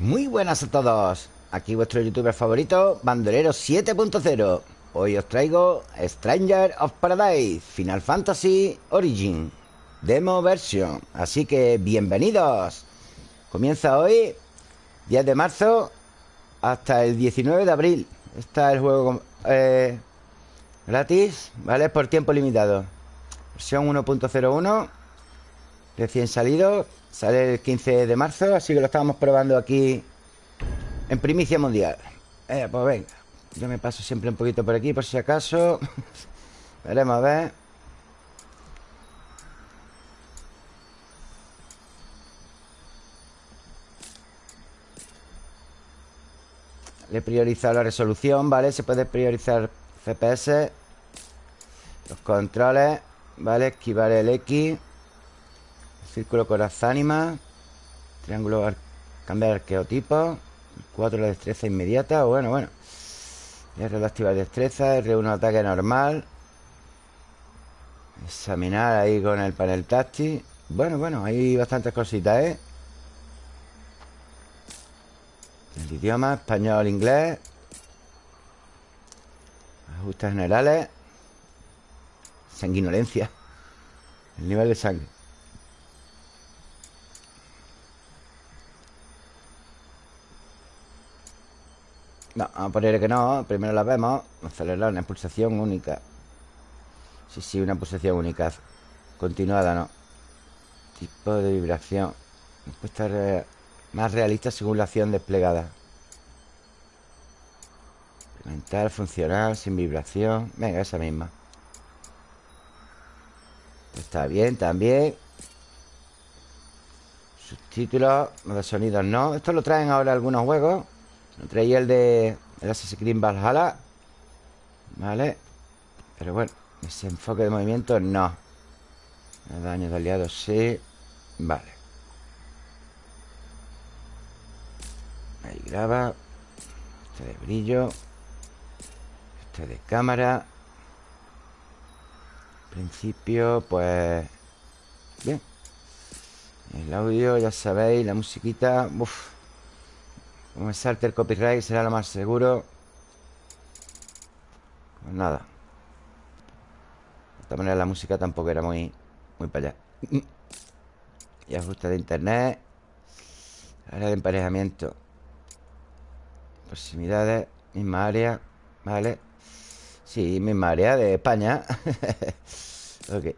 Muy buenas a todos. Aquí vuestro youtuber favorito Bandolero 7.0 Hoy os traigo Stranger of Paradise Final Fantasy Origin Demo Version. Así que bienvenidos. Comienza hoy 10 de marzo Hasta el 19 de abril. Está el juego eh, Gratis, ¿vale? Por tiempo limitado. Versión 1.01 Recién salido Sale el 15 de marzo Así que lo estábamos probando aquí En primicia mundial eh, Pues venga Yo me paso siempre un poquito por aquí Por si acaso Veremos a ver Le he priorizado la resolución, ¿vale? Se puede priorizar FPS Los controles ¿Vale? Esquivar el X Círculo corazánima Triángulo cambiar arqueotipo 4 la destreza inmediata Bueno, bueno. R activar destreza R1 ataque normal. Examinar ahí con el panel táctil. Bueno, bueno, hay bastantes cositas, ¿eh? El idioma, español, inglés. Ajustes generales. Sanguinolencia. El nivel de sangre No, vamos a poner que no Primero la vemos Acelerar una pulsación única. Sí, sí, una pulsación única Continuada, no Tipo de vibración Respuesta re más realista según la acción desplegada. Implementar, funcionar, sin vibración Venga, esa misma. Está bien, también. Subtítulos, de sonidos no. Esto lo traen ahora algunos juegos Traía el de el Assassin's Creed Valhalla Vale Pero bueno, ese enfoque de movimiento no. Daño de aliados sí Vale. Ahí graba Este de brillo Este de cámara. Principio, pues Bien. El audio, ya sabéis, la musiquita Uf como me salte el copyright será lo más seguro. Pues nada. De esta manera la música tampoco era muy Muy para allá. Y ajuste de internet. Área de emparejamiento. Proximidades. Misma área. Vale. Sí, misma área de España. Ok. De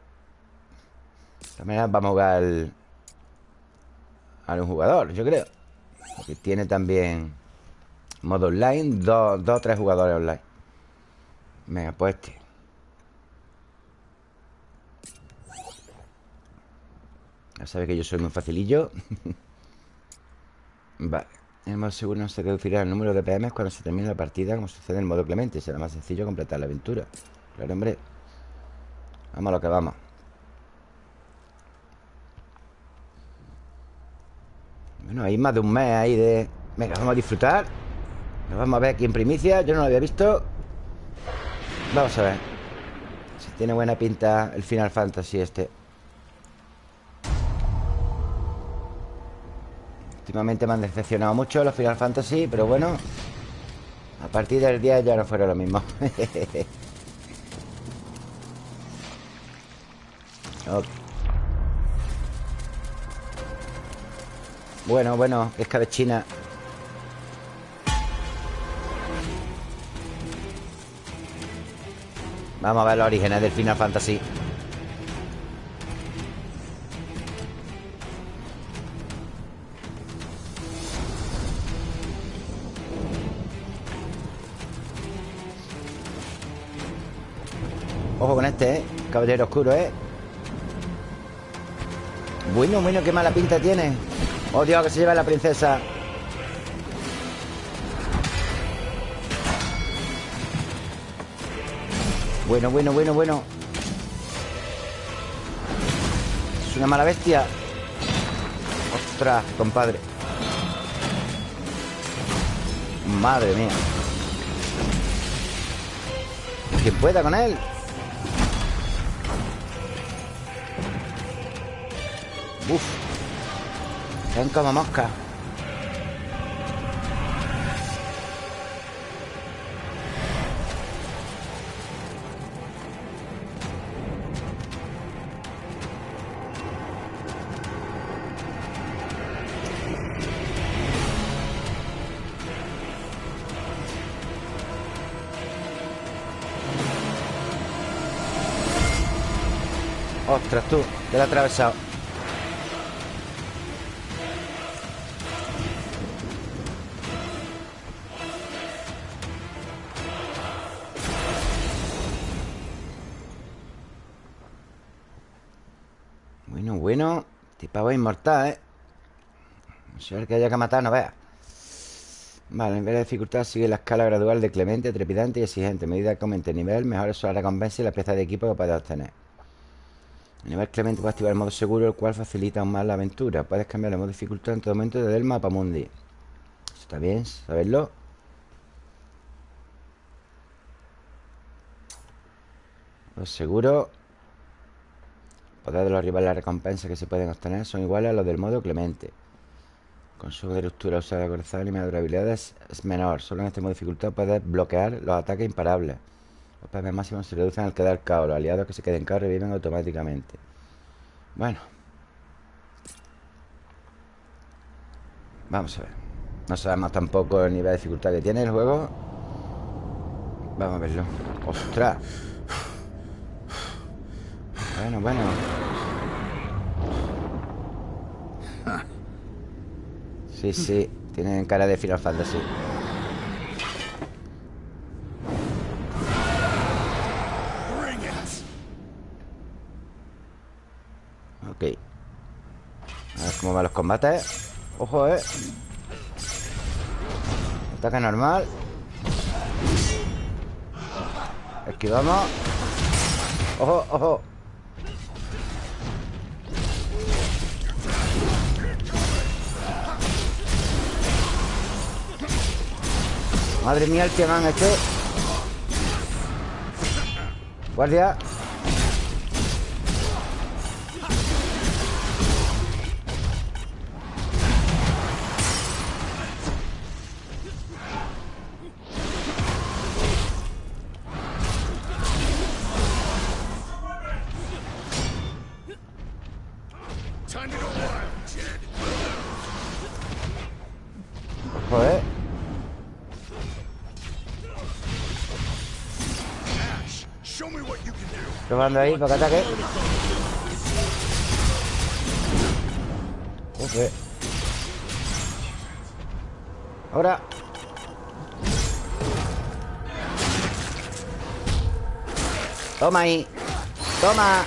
todas maneras vamos a jugar A un jugador, yo creo que tiene también modo online, dos o tres jugadores online. Venga, pues este. Ya sabe que yo soy muy facilillo. vale. El modo seguro no se reducirá el número de PMs cuando se termine la partida, como sucede en modo clemente. Será más sencillo completar la aventura. Claro, hombre. Vamos a lo que vamos. Bueno, hay más de un mes ahí de... Venga, vamos a disfrutar. Nos vamos a ver aquí en primicia Yo no lo había visto. Vamos a ver. Si tiene buena pinta el Final Fantasy este. Últimamente me han decepcionado mucho los Final Fantasy Pero bueno A partir del día ya no fueron lo mismo. Ok Bueno, bueno, escabechina Vamos a ver los orígenes del Final Fantasy Ojo con este, ¿eh? Caballero oscuro, ¿eh? Bueno, bueno, qué mala pinta tiene Oh, Dios, que se lleva la princesa. Bueno, bueno, bueno, bueno. Es una mala bestia. Ostras, compadre. Madre mía. Que pueda con él. Uf son como mosca? Ostras, tú, te lo he atravesado. Sé que haya que matar, no veas Vale, en vez de dificultad sigue la escala gradual de clemente, trepidante y exigente. Medida que aumente el nivel, mejor son las recompensas y las piezas de equipo que puedes obtener. El nivel clemente puede activar el modo seguro, el cual facilita aún más la aventura. Puedes cambiar el modo dificultad en todo momento desde el mapa mundi. Eso está bien, saberlo. Los seguros Poder de los rivales las recompensas que se pueden obtener son iguales a los del modo clemente. Con su de ruptura usada corazón y de durabilidad es, menor. Solo en este modo de dificultad puedes bloquear los ataques imparables. Los PM máximos se reducen al quedar caos. Los aliados que se queden caos reviven automáticamente. Bueno. Vamos a ver. No sabemos tampoco el nivel de dificultad que tiene el juego. Vamos a verlo. ¡Ostras! Bueno, bueno. Sí, sí. Tienen cara de Final Fantasy. Ok. A ver cómo van los combates. Ojo, eh. Ataque normal. Esquivamos. Ojo, ojo. Madre mía el que van este Guardia Probando ahí para que ataque. Uf, Ahora. Toma ahí. Toma.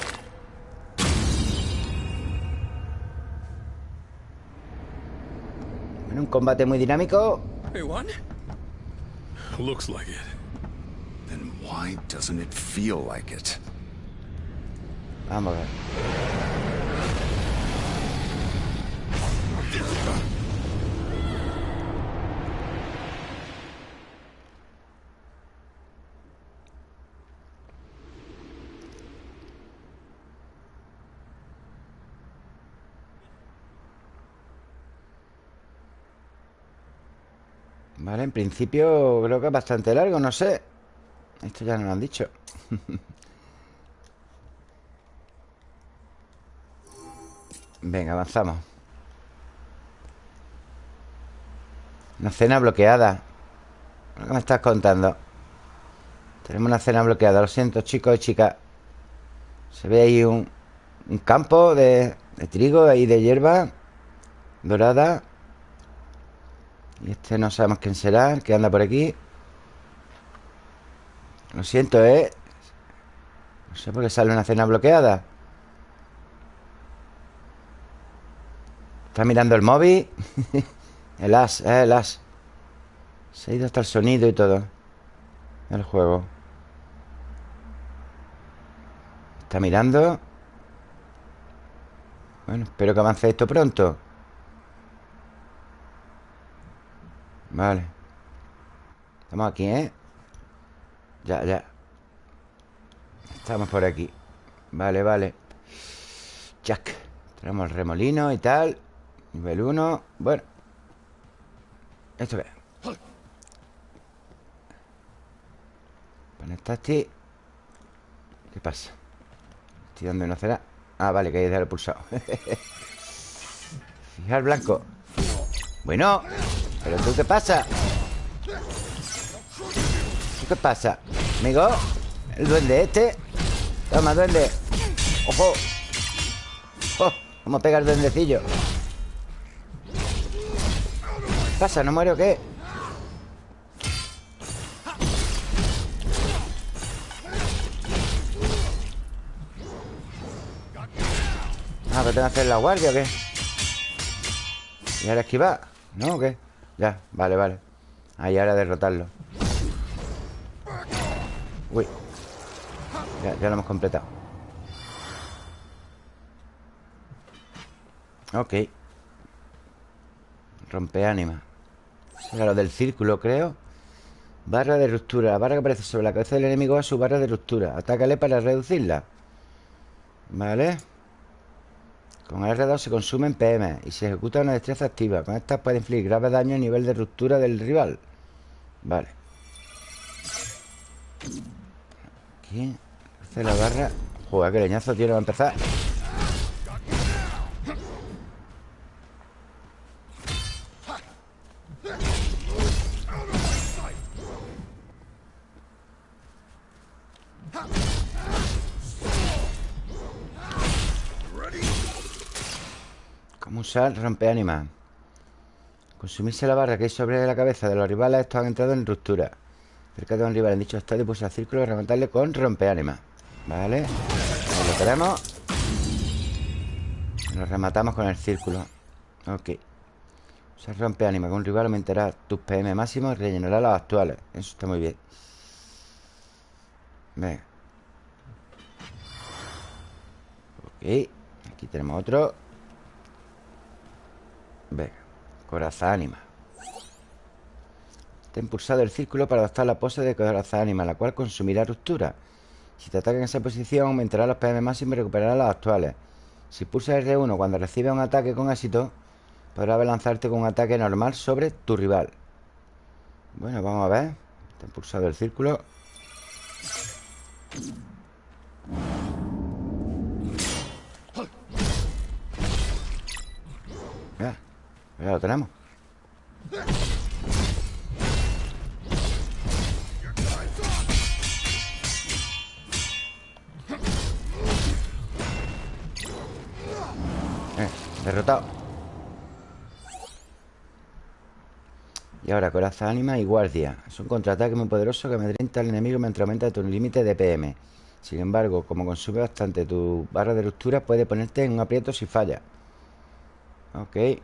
Un combate muy dinámico. Looks like it. Then why doesn't it feel like it? Vamos a ver. Vale, en principio creo que es bastante largo, no sé. Esto ya no lo han dicho. Venga, avanzamos. Una cena bloqueada. ¿Qué me estás contando? Tenemos una cena bloqueada Lo siento, chicos y chicas. Se ve ahí un, un campo de, trigo y de hierba Dorada. Y este no sabemos quién será El que anda por aquí. Lo siento, ¿eh? No sé por qué sale una cena bloqueada Está mirando el móvil. El as, eh, el as. Se ha ido hasta el sonido y todo. El juego. Está mirando. Bueno, espero que avance esto pronto. Vale. Estamos aquí, ¿eh? Ya, ya. Estamos por aquí. Vale, vale. Jack Tenemos el remolino y tal Nivel 1 Bueno Esto ve Conectaste ¿Qué pasa? Estoy dando una cera Ah, vale, que hay que dejar el pulsado Fijar blanco Bueno ¿Pero tú qué pasa? ¿Tú qué pasa? Amigo El duende este Toma, duende Ojo ¡Oh! ¿Cómo pega el duendecillo? ¿Qué pasa? ¿No muero qué? Ah, que tengo que hacer la guardia o qué? ¿Y ahora esquivar? ¿No o qué? Ya, vale, vale Ahí ahora derrotarlo Uy ya, ya lo hemos completado Ok Rompe ánima Era lo del círculo, creo. Barra de ruptura. La barra que aparece sobre la cabeza del enemigo es su barra de ruptura. Atácale para reducirla. Vale. Con R2 se consumen PM Y se ejecuta una destreza activa. Con esta puede infligir graves daños a nivel de ruptura del rival. Vale. Aquí Hace la barra. Joder, qué leñazo, tío, va a empezar ¿Cómo usar rompeánima? Consumirse la barra que hay sobre la cabeza de los rivales Estos han entrado en ruptura. Cerca de un rival en dicho estadio pulsa el círculo y rematarle con rompeánima Vale. Lo tenemos. Lo rematamos con el círculo. Ok. Usar rompeánima con un rival aumentará tus PM máximo y rellenará los actuales. Eso está muy bien. Venga. Ok. Aquí tenemos otro Venga Corazón ánima. Está impulsado el círculo para adoptar la pose de corazón ánima La cual consumirá ruptura. Si te ataca en esa posición Aumentará los PM máximos y recuperará los actuales. Si pulsas R1 cuando recibe un ataque con éxito Podrás lanzarte con un ataque normal sobre tu rival. Bueno, vamos a ver. Está impulsado el círculo. Ya, ya lo tenemos. Eh, Derrotado. Y ahora coraza ánima y guardia. Es un contraataque muy poderoso que amedrenta al enemigo mientras aumenta tu límite de PM Sin embargo, como consume bastante tu barra de ruptura Puede ponerte en un aprieto si falla. Ok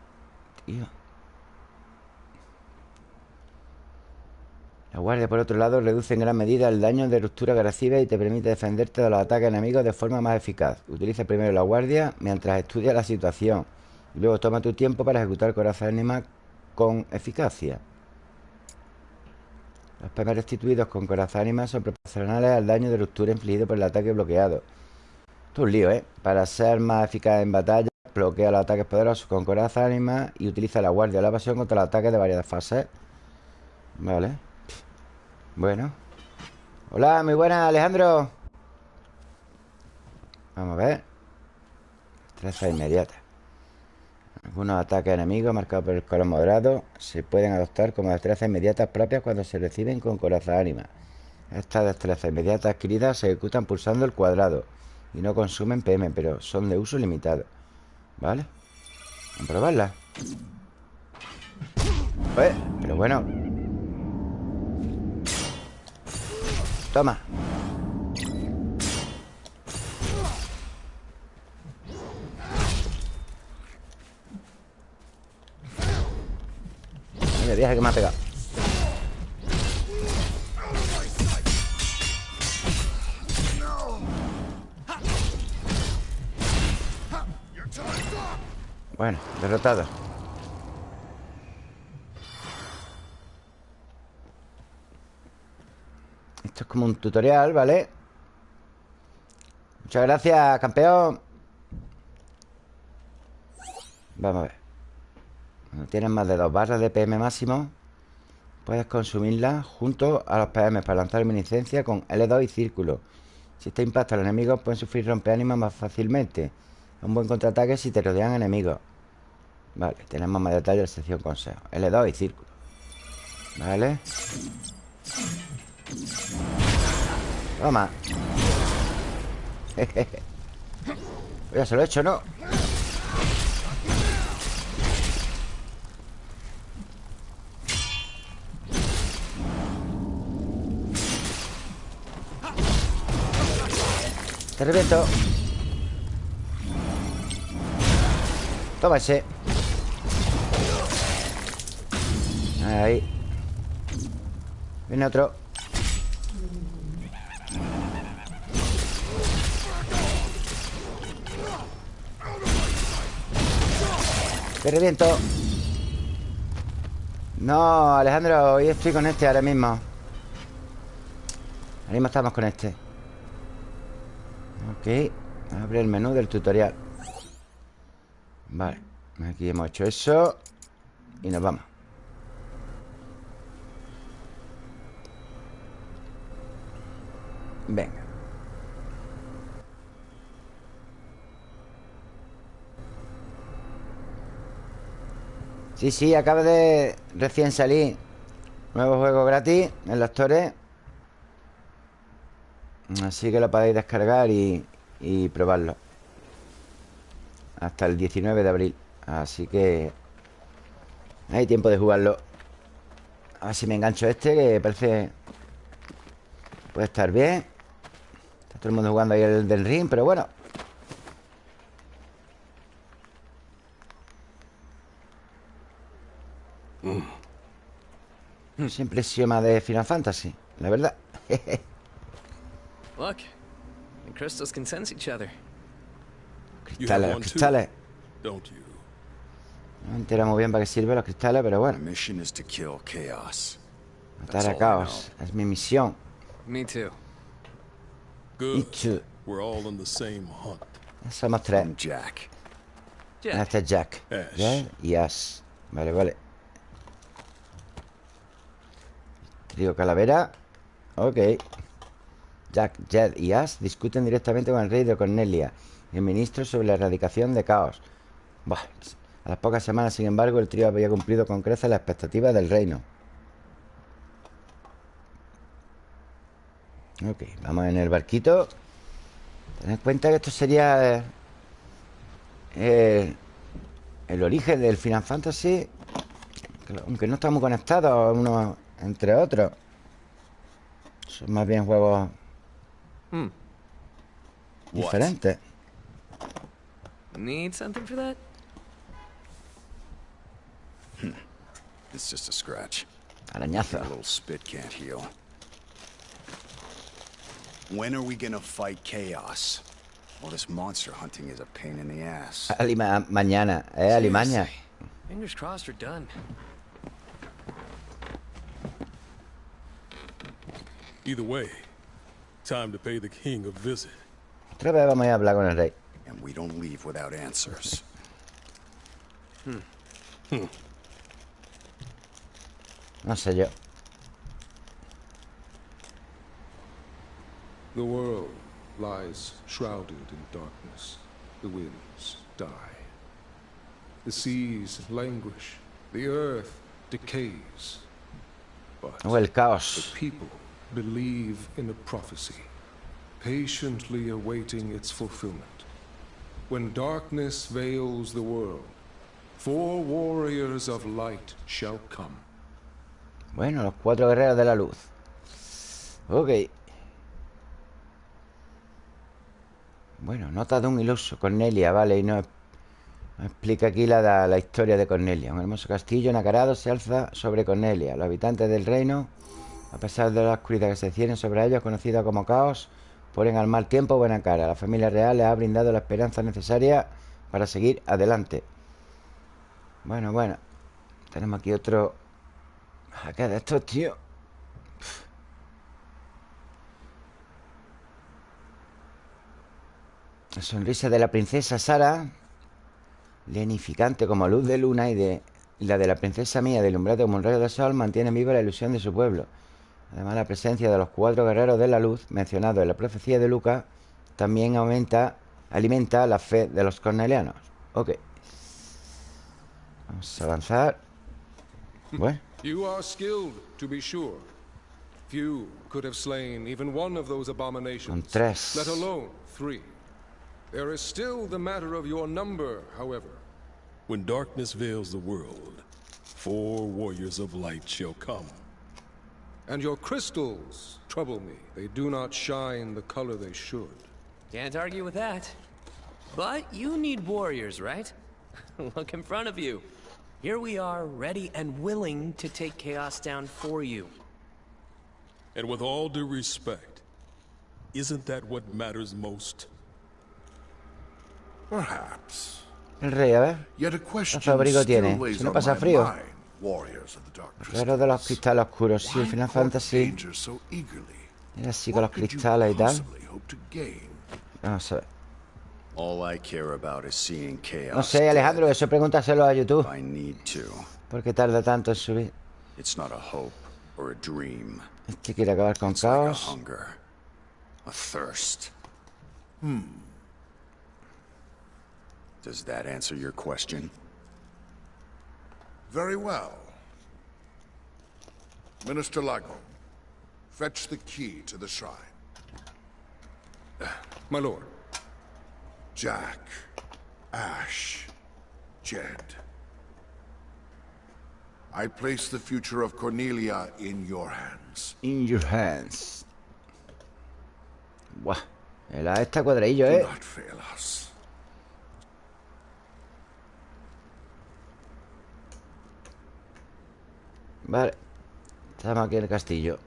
La guardia, por otro lado, reduce en gran medida el daño de ruptura recibes y te permite defenderte de los ataques enemigos de forma más eficaz. Utiliza primero la guardia mientras estudia la situación y luego toma tu tiempo para ejecutar corazón anima con eficacia. Los PM restituidos con corazón anima son proporcionales al daño de ruptura infligido por el ataque bloqueado. Esto es un lío, ¿eh? Para ser más eficaz en batalla, bloquea los ataques poderosos con corazón anima y utiliza la guardia o la evasión contra los ataques de varias fases. Vale. Bueno. Hola, muy buena, Alejandro. Vamos a ver. Destreza inmediata. Algunos ataques enemigos marcados por el color moderado Se pueden adoptar como destrezas inmediatas propias Cuando se reciben con corazón ánima Estas destrezas inmediatas adquiridas Se ejecutan pulsando el cuadrado Y no consumen PM, pero son de uso limitado ¿Vale? Vamos a probarla. Pues, Pero bueno. Toma. Mira, viaje que me ha pegado Bueno, derrotado. Esto es como un tutorial, ¿vale? Muchas gracias, campeón. Vamos a ver. Cuando tienes más de dos barras de PM máximo. Puedes consumirlas junto a los PM Para lanzar reminiscencia con L2 y círculo. Si este impacta a los enemigos Pueden sufrir rompeánimas más fácilmente un buen contraataque si te rodean enemigos. Vale, tenemos más detalles de sección consejo. L2 y círculo. Vale. Toma. Jejeje Ya se lo he hecho, ¿no? Te reviento. Toma ese. Ahí. Viene otro. Te reviento. No, Alejandro, hoy estoy con este ahora mismo. Ahora mismo estamos con este. Ok. Abre el menú del tutorial. Vale. Aquí hemos hecho eso. Y nos vamos. Venga. Sí, sí, acaba de recién salir Nuevo juego gratis en los Torres Así que lo podéis descargar y, y probarlo Hasta el 19 de abril. Así que Hay tiempo de jugarlo. A ver si me engancho este Que parece Puede estar bien. Está todo el mundo jugando ahí el del ring Pero bueno. Siempre he sido más de Final Fantasy, la verdad. Look, the crystals can sense each other. Cristales, los cristales. Don't you? No me entero muy bien para qué sirven los cristales, pero bueno. Matar a caos. Es mi misión. Me too. Good. We're all on the same hunt. Somos tres. I'm Jack. Yeah. Este es Jack. Ash. Jack y Ash. Vale, vale. Trío Calavera. Ok. Jack, Jed y Ash discuten directamente con el rey de Cornelia, el ministro sobre la erradicación de caos. Buah. A las pocas semanas, sin embargo, el trío había cumplido con creces las expectativas del reino. Ok, vamos en el barquito. Tened en cuenta que esto sería... eh, eh, el origen del Final Fantasy que aunque no estamos conectados unos entre otros son más bien juegos Hmm. diferentes Need something for that? Hmm. It's just a scratch. arañazo A little spit can't heal. When are we gonna fight chaos? Well, this monster hunting is a pain in the ass. Alima- mañana eh Alimaña Fingers crossed we're done. Either way, time to pay the king a visit. otra vez vamos a hablar con el rey And we don't leave without answers. Hmm. Hmm. no sé yo The world lies shrouded in darkness. The winds die. The seas languish. The earth decays. But o el the people believe in a prophecy, patiently awaiting its fulfillment. When darkness veils the world, four warriors of light shall come. bueno los cuatro guerreros de la luz. Ok. Bueno nota de un iluso Cornelia vale y no explica aquí la, la historia de Cornelia. Un hermoso castillo nacarado se alza sobre Cornelia. Los habitantes del reino a pesar de la oscuridad que se cierne sobre ellos conocida como caos ponen al mal tiempo buena cara la familia real les ha brindado la esperanza necesaria para seguir adelante bueno bueno tenemos aquí otro ¿Qué de estos, tío? La sonrisa de la princesa Sara, lenificante como luz de luna, y de la de la princesa mía, deslumbrante como un rayo de sol, mantiene viva la ilusión de su pueblo. Además, la presencia de los cuatro guerreros de la luz, mencionados en la profecía de Lucas, también aumenta, alimenta la fe de los cornelianos. Ok. Vamos a avanzar. Bueno. You are skilled, to be sure. Few could have slain even one of those abominations, tres. let alone three. There is still the matter of your number, however. When darkness veils the world, four warriors of light shall come. And your crystals trouble me. They do not shine the color they should. Can't argue with that. But you need warriors, right? Look in front of you. Here we are, ready and willing to take Chaos down for you. And with all due respect, isn't that what matters most? Perhaps. El rey, a ver. Yet a question still tiene? weighs on my mind, warriors of the dark crystal. Guerrero de los cristales oscuros. Sí, el Final Fantasy. Era así con los cristales y tal. Vamos a ver. All I care about is seeing chaos. No sé, Alejandro, eso pregúntaselo a YouTube. ¿Por qué tarda tanto en subir? It's not a hope or a dream. Este quiere acabar con caos. hunger, a thirst. Hmm. Does that answer your question? Very well. Minister Lago, fetch the key to the shrine. My lord. Jack, Ash, Jed. I place the future of Cornelia in your hands. In your hands. Buah. La esta cuadradillo, Do ¿eh? not fail us. Vale. Estamos aquí en el castillo.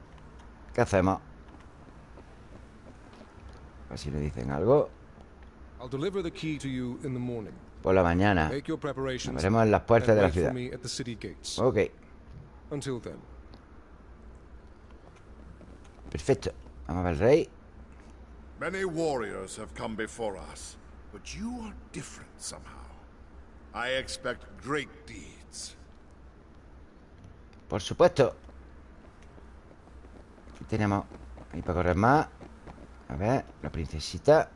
¿Qué hacemos? A ver si le dicen algo. Por la mañana. Make your preparations. Nos veremos en las puertas de la ciudad. Ok. Perfecto. Vamos a ver el rey. Many warriors have come before us, but you are different somehow. I expect great deeds. Por supuesto. Aquí tenemos. Ahí para correr más. A ver, la princesita.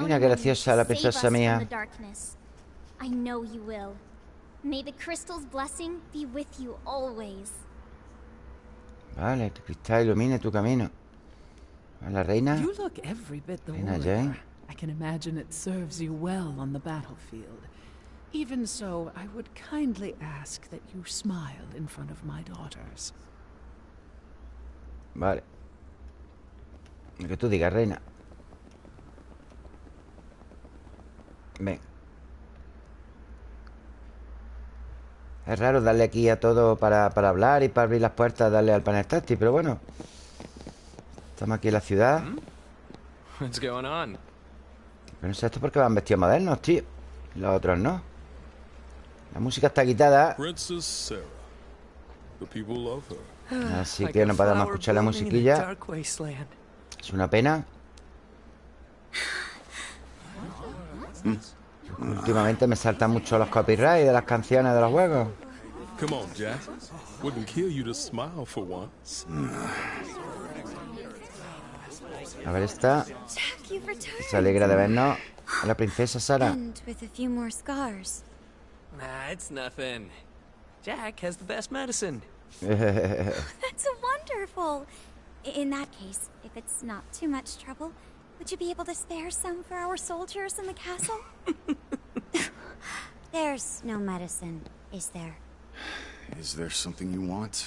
Mira qué graciosa la princesa mía. from the darkness. I know you will. May the crystal's blessing be with you always. Vale, que cristal ilumine tu camino. La reina. You look every bit the Reina. Jane. I can imagine it serves you well on the battlefield. Even so, I would kindly ask that you smile in front of my daughters. Vale. Lo que tú digas, reina. Ven. Es raro darle aquí a todo para, para hablar y para abrir las puertas, darle al panel táctil, pero bueno. Estamos aquí en la ciudad. What's going on? Pero no sé esto porque van vestidos modernos, tío. Los otros no. La música está quitada. Así Like que a no podemos escuchar la musiquilla. Es una pena. Últimamente me saltan mucho los copyrights de las canciones de los juegos. Come on, Jack. Wouldn't kill you to smile for once. A ver esta. Se alegra de vernos. A la princesa Sara. Nah, it's nothing. Jack has the best medicine. That's wonderful. In that case, if it's not too much trouble, would you be able to spare some for our soldiers in the castle? There's no medicine, is there? Is there something you want?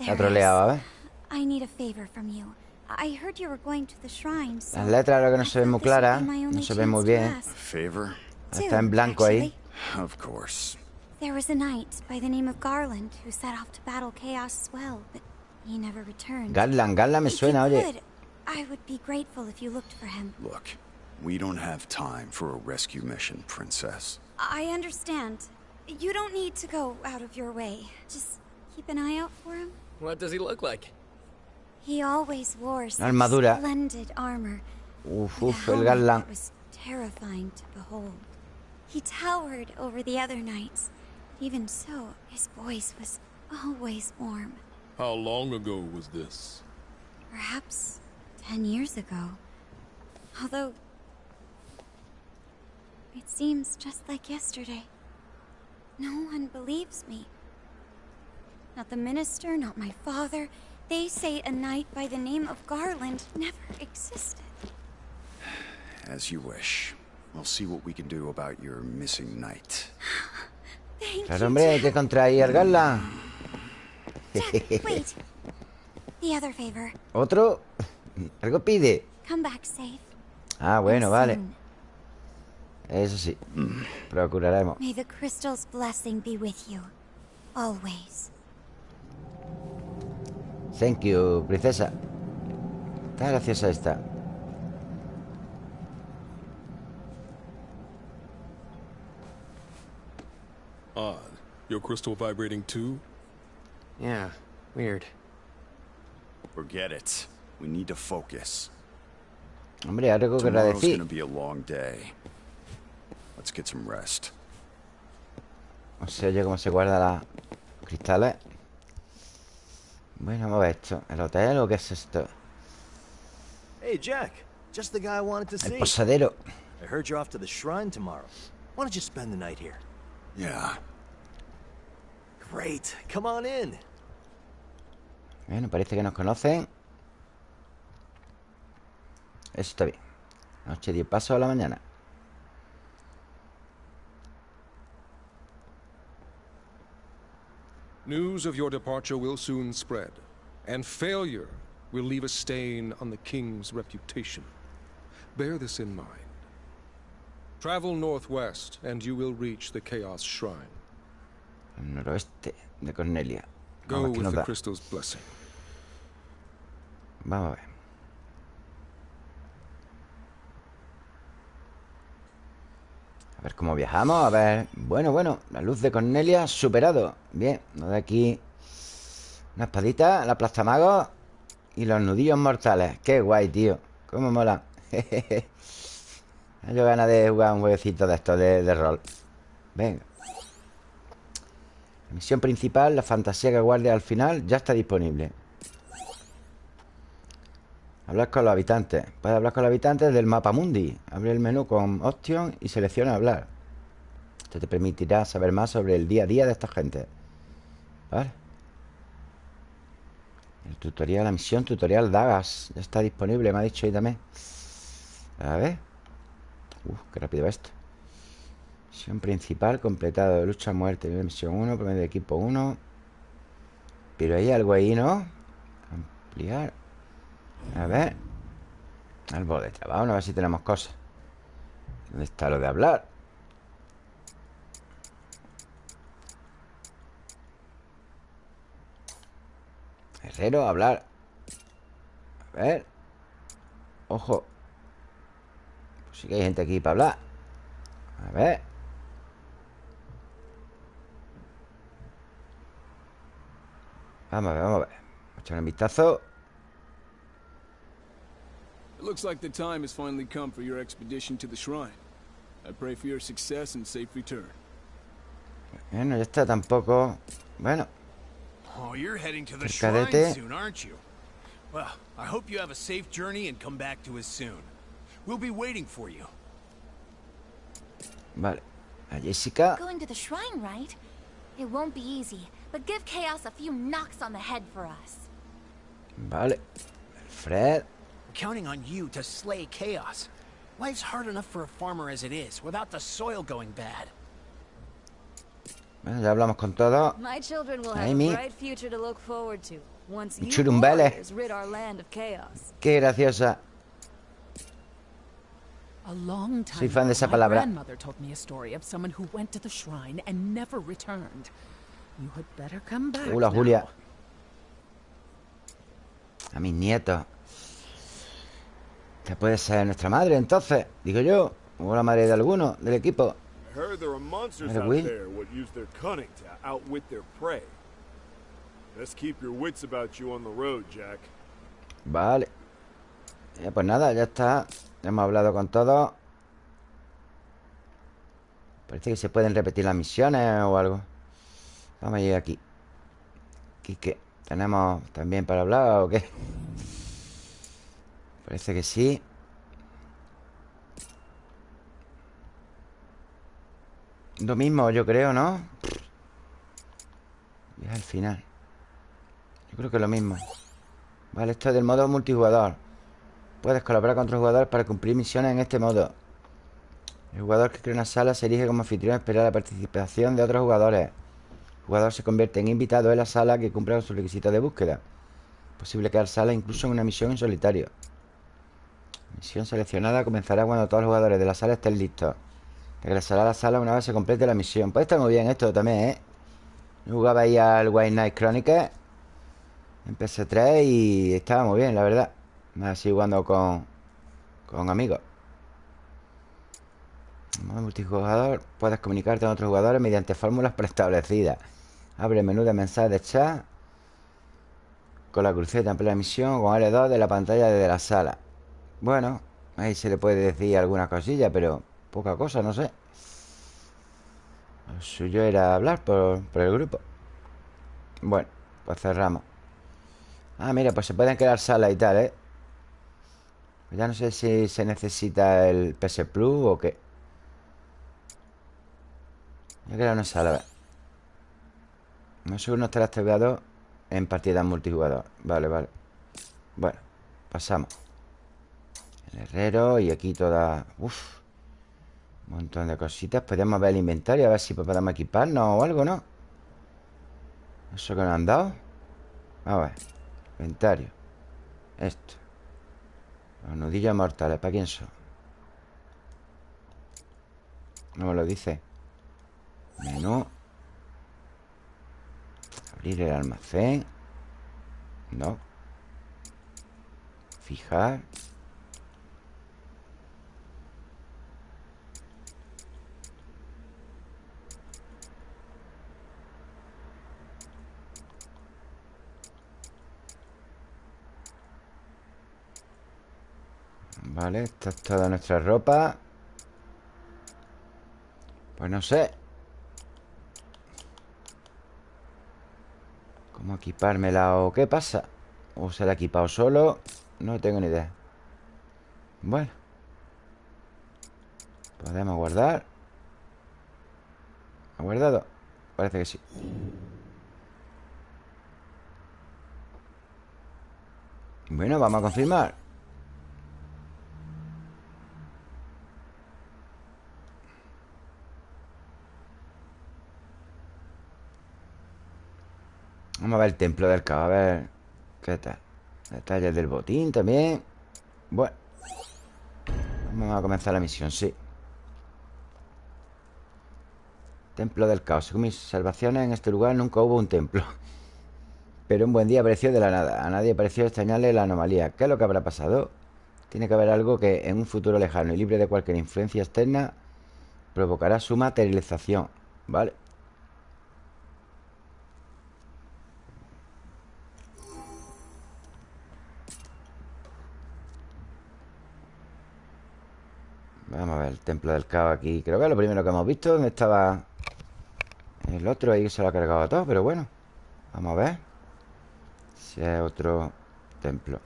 Ha There troleado, a is. ver. I need a favor from you. I heard you were going to the shrine, so Las letras ahora que no se ven muy thought this would claras. be my No se ven muy bien. ask. Favor? Está en blanco ahí. Actually. Of course. There was a knight by the name of Garland who set off to battle Chaos as well, but he never returned. Garland, Garland me If suena, you oye. could, I would be grateful if you looked for him. Look, we don't have time for a rescue mission, Princess. I understand. You don't need to go out of your way. Just keep an eye out for him. What does he look like? He always wore armadura. splendid armor. Uf, uf, el Garland. that was terrifying to behold. He towered over the other knights. Even so, his voice was always warm. How long ago was this? Perhaps ten years ago. Although. It seems just like yesterday. No one believes me. Not the minister, not my father. They say a knight by the name of Garland never existed. As you wish. We'll see what we can do about your missing knight. Thank Claro, you. hombre, hay que wait. The other favor. ¿Otro? Algo pide. Come back safe. Ah, bueno, vale. Eso sí. Procuraremos. May the crystal's blessing be with you. Always. Thank you, princesa. Está graciosa esta. Odd. Your crystal vibrating too? Yeah, weird. Forget it. We need to focus. Hombre, algo que Tomorrow's gonna be a long day. Let's get some rest. No sé oye cómo se guarda las cristales. Bueno, vamos a ver esto. ¿El hotel o qué es esto? Hey, Jack. Just the guy I wanted to see. El see. posadero. I heard you're off to the shrine tomorrow. Why don't you spend the night here? Yeah. Great. Come on in. Bueno, parece que nos conocen. Eso está bien. Noche 10 pasos a la mañana. News of your departure will soon spread, and failure will leave a stain on the king's reputation. Bear this in mind. Travel northwest, and you will reach the Chaos Shrine. El noroeste de Cornelia. Go Vamos, with the crystal's blessing. Vamos a ver. A ver cómo viajamos. A ver. Bueno, bueno. La luz de Cornelia superado. Bien. Nos da aquí una espadita, la plastamago y los nudillos mortales. Qué guay, tío. Cómo mola. Yo ganas de jugar un jueguecito de estos de, rol. Venga. La misión principal, la fantasía que guarde al final, ya está disponible. Hablar con los habitantes. Puedes hablar con los habitantes del mapa mundi. Abre el menú con Option y selecciona hablar. Esto te permitirá saber más sobre el día a día de esta gente. ¿Vale? El tutorial, la misión tutorial Dagas. Ya está disponible, me ha dicho ahí también. A ver. Uf, qué rápido va esto. Misión principal, completado lucha a muerte. Misión 1, promedio de equipo 1. Pero hay algo ahí, ¿no? Ampliar. A ver. Árbol de trabajo, a ver si tenemos cosas. ¿Dónde está lo de hablar? Herrero, hablar. A ver. Ojo. Sí que hay gente aquí para hablar. A ver. Vamos a ver, vamos a ver. Vamos a echar un vistazo. It looks like the time has finally come for your expedition to the shrine. I pray for your success and safe return. Bueno, ya está tampoco. Bueno, Oh, you're heading to the shrine soon, aren't you? Well, I hope you have a safe journey and come back to us soon. We'll be waiting for you. vale. A Jessica. Going to the shrine, right? It won't be easy, but give Chaos a few knocks on the head for us. Vale. Fred. We're counting on you to slay chaos. Life's hard enough for a farmer as it is, without the soil going bad. Bueno, ya hablamos con todo. My children will have Amy. a bright future to look forward to once you rid our land of chaos. Qué graciosa. A long time Soy fan de esa my palabra. grandmother told me a story of someone who went to the shrine and never returned. You had better come back. Hola. Julia. A mis nietos. Esta puede ser nuestra madre, entonces. Digo yo. O la madre de alguno del equipo. I heard there are monsters Mira, out güey. there what use their cunning to outwit their prey. Best keep your wits about you on the road, Jack. Vale. Pues nada, ya está. Hemos hablado con todos. Parece que se pueden repetir las misiones o algo. Vamos a ir aquí. Quique, ¿tenemos también para hablar o qué? Parece que sí. Lo mismo, yo creo, ¿no? Y es al final. Yo creo que lo mismo. Vale, esto es del modo multijugador. Puedes colaborar con otros jugadores para cumplir misiones en este modo. El jugador que crea una sala se elige como anfitrión a esperar la participación de otros jugadores. El jugador se convierte en invitado en la sala que cumple con sus requisitos de búsqueda. Es posible crear sala incluso en una misión en solitario. Misión seleccionada comenzará cuando todos los jugadores de la sala estén listos. Regresará a la sala una vez se complete la misión. Pues está muy bien esto también, ¿eh? jugaba ahí al White Knight Chronicles en PS3 y estaba muy bien, la verdad. Así jugando con, con amigos. multijugador, puedes comunicarte con otros jugadores mediante fórmulas preestablecidas. Abre el menú de mensajes de chat con la cruceta en plena misión con L2 de la pantalla desde la sala. Bueno, ahí se le puede decir alguna cosilla, pero poca cosa, no sé. Lo suyo era hablar por, el grupo. Bueno, pues cerramos. Ah, mira, pues se pueden quedar salas y tal, ¿eh? Ya no sé si se necesita el PS Plus o qué. Queda una sala, a ver. No sé uno estará activado en partida multijugador. Vale, vale. Bueno, pasamos. El herrero y aquí toda... Uf. Un montón de cositas. Podemos ver el inventario, a ver si podemos equiparnos o algo, ¿no? Eso que nos han dado. A ver. Inventario. Esto. Los nudillos mortales. ¿Para quién son? No me lo dice. Menú. Abrir el almacén. No. Fijar. Vale, esta es toda nuestra ropa. Pues no sé. ¿Cómo equipármela o qué pasa? ¿O se la ha equipado solo? No tengo ni idea. Bueno. Podemos guardar ¿Ha guardado? Parece que sí. Bueno, vamos a confirmar Vamos a ver el templo del caos, a ver qué tal. Detalles del botín también. Bueno. Vamos a comenzar la misión, sí. Templo del caos. Según mis observaciones, en este lugar nunca hubo un templo. Pero un buen día apareció de la nada. A nadie pareció extrañarle la anomalía. ¿Qué es lo que habrá pasado? Tiene que haber algo que en un futuro lejano y libre de cualquier influencia externa provocará su materialización. ¿Vale? Vamos a ver el templo del caos aquí. Creo que es lo primero que hemos visto ¿Dónde estaba el otro? Ahí se lo ha cargado todo Pero bueno Vamos a ver Si es otro templo.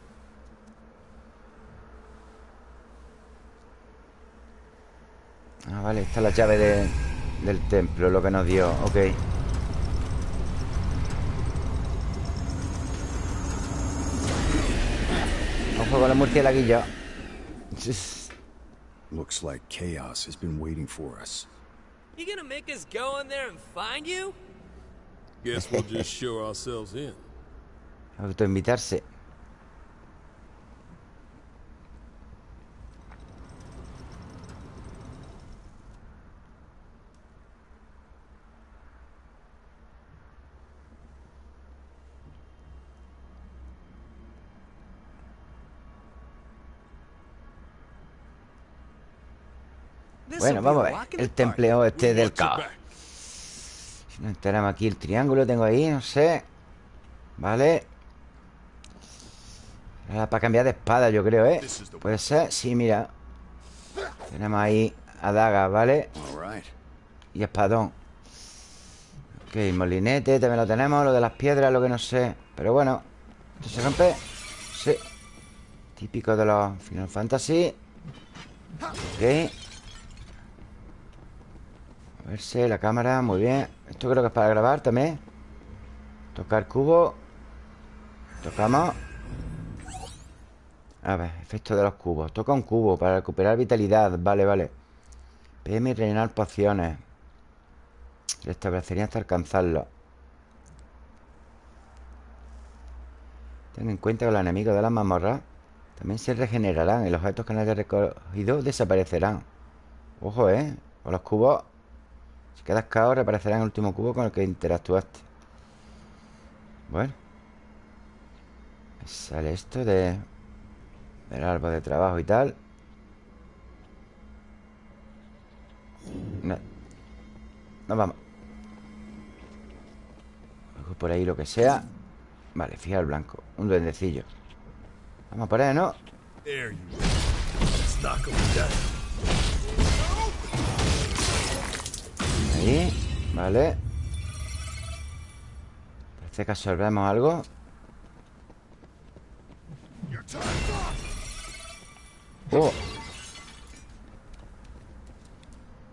Ah, vale Esta es la llave del templo Lo que nos dio Ok. Ojo con la murciélaguillo Looks like chaos has been waiting for us. You gonna make us go in there and find you? Guess we'll just show ourselves in. Autoinvitarse. Bueno, vamos a ver El templeo este del caos. Si nos enteramos aquí el triángulo Tengo ahí, no sé. Vale. Para cambiar de espada, yo creo, ¿eh? Puede ser, sí, mira. Tenemos ahí Adaga, ¿vale? Y espadón. Ok, molinete también lo tenemos. Lo de las piedras, lo que no sé. Pero bueno ¿Esto se rompe? Sí. Típico de los Final Fantasy. Ok a verse la cámara, muy bien. Esto creo que es para grabar también. Tocar cubo. Tocamos. A ver, efecto de los cubos. Toca un cubo para recuperar vitalidad. Vale, vale. PM y rellenar pociones. Restablecería hasta alcanzarlo. Ten en cuenta que los enemigos de las mazmorras También se regenerarán y los objetos que no haya recogido desaparecerán. Ojo, ¿eh? O los cubos Si quedas caos reaparecerá en el último cubo con el que interactuaste. Bueno. Sale esto de... Del árbol de trabajo y tal. No. Nos vamos. Por ahí lo que sea. Vale, fija el blanco. Un duendecillo. Vamos por ahí, ¿no? Ahí, vale Parece que absorbemos algo Oh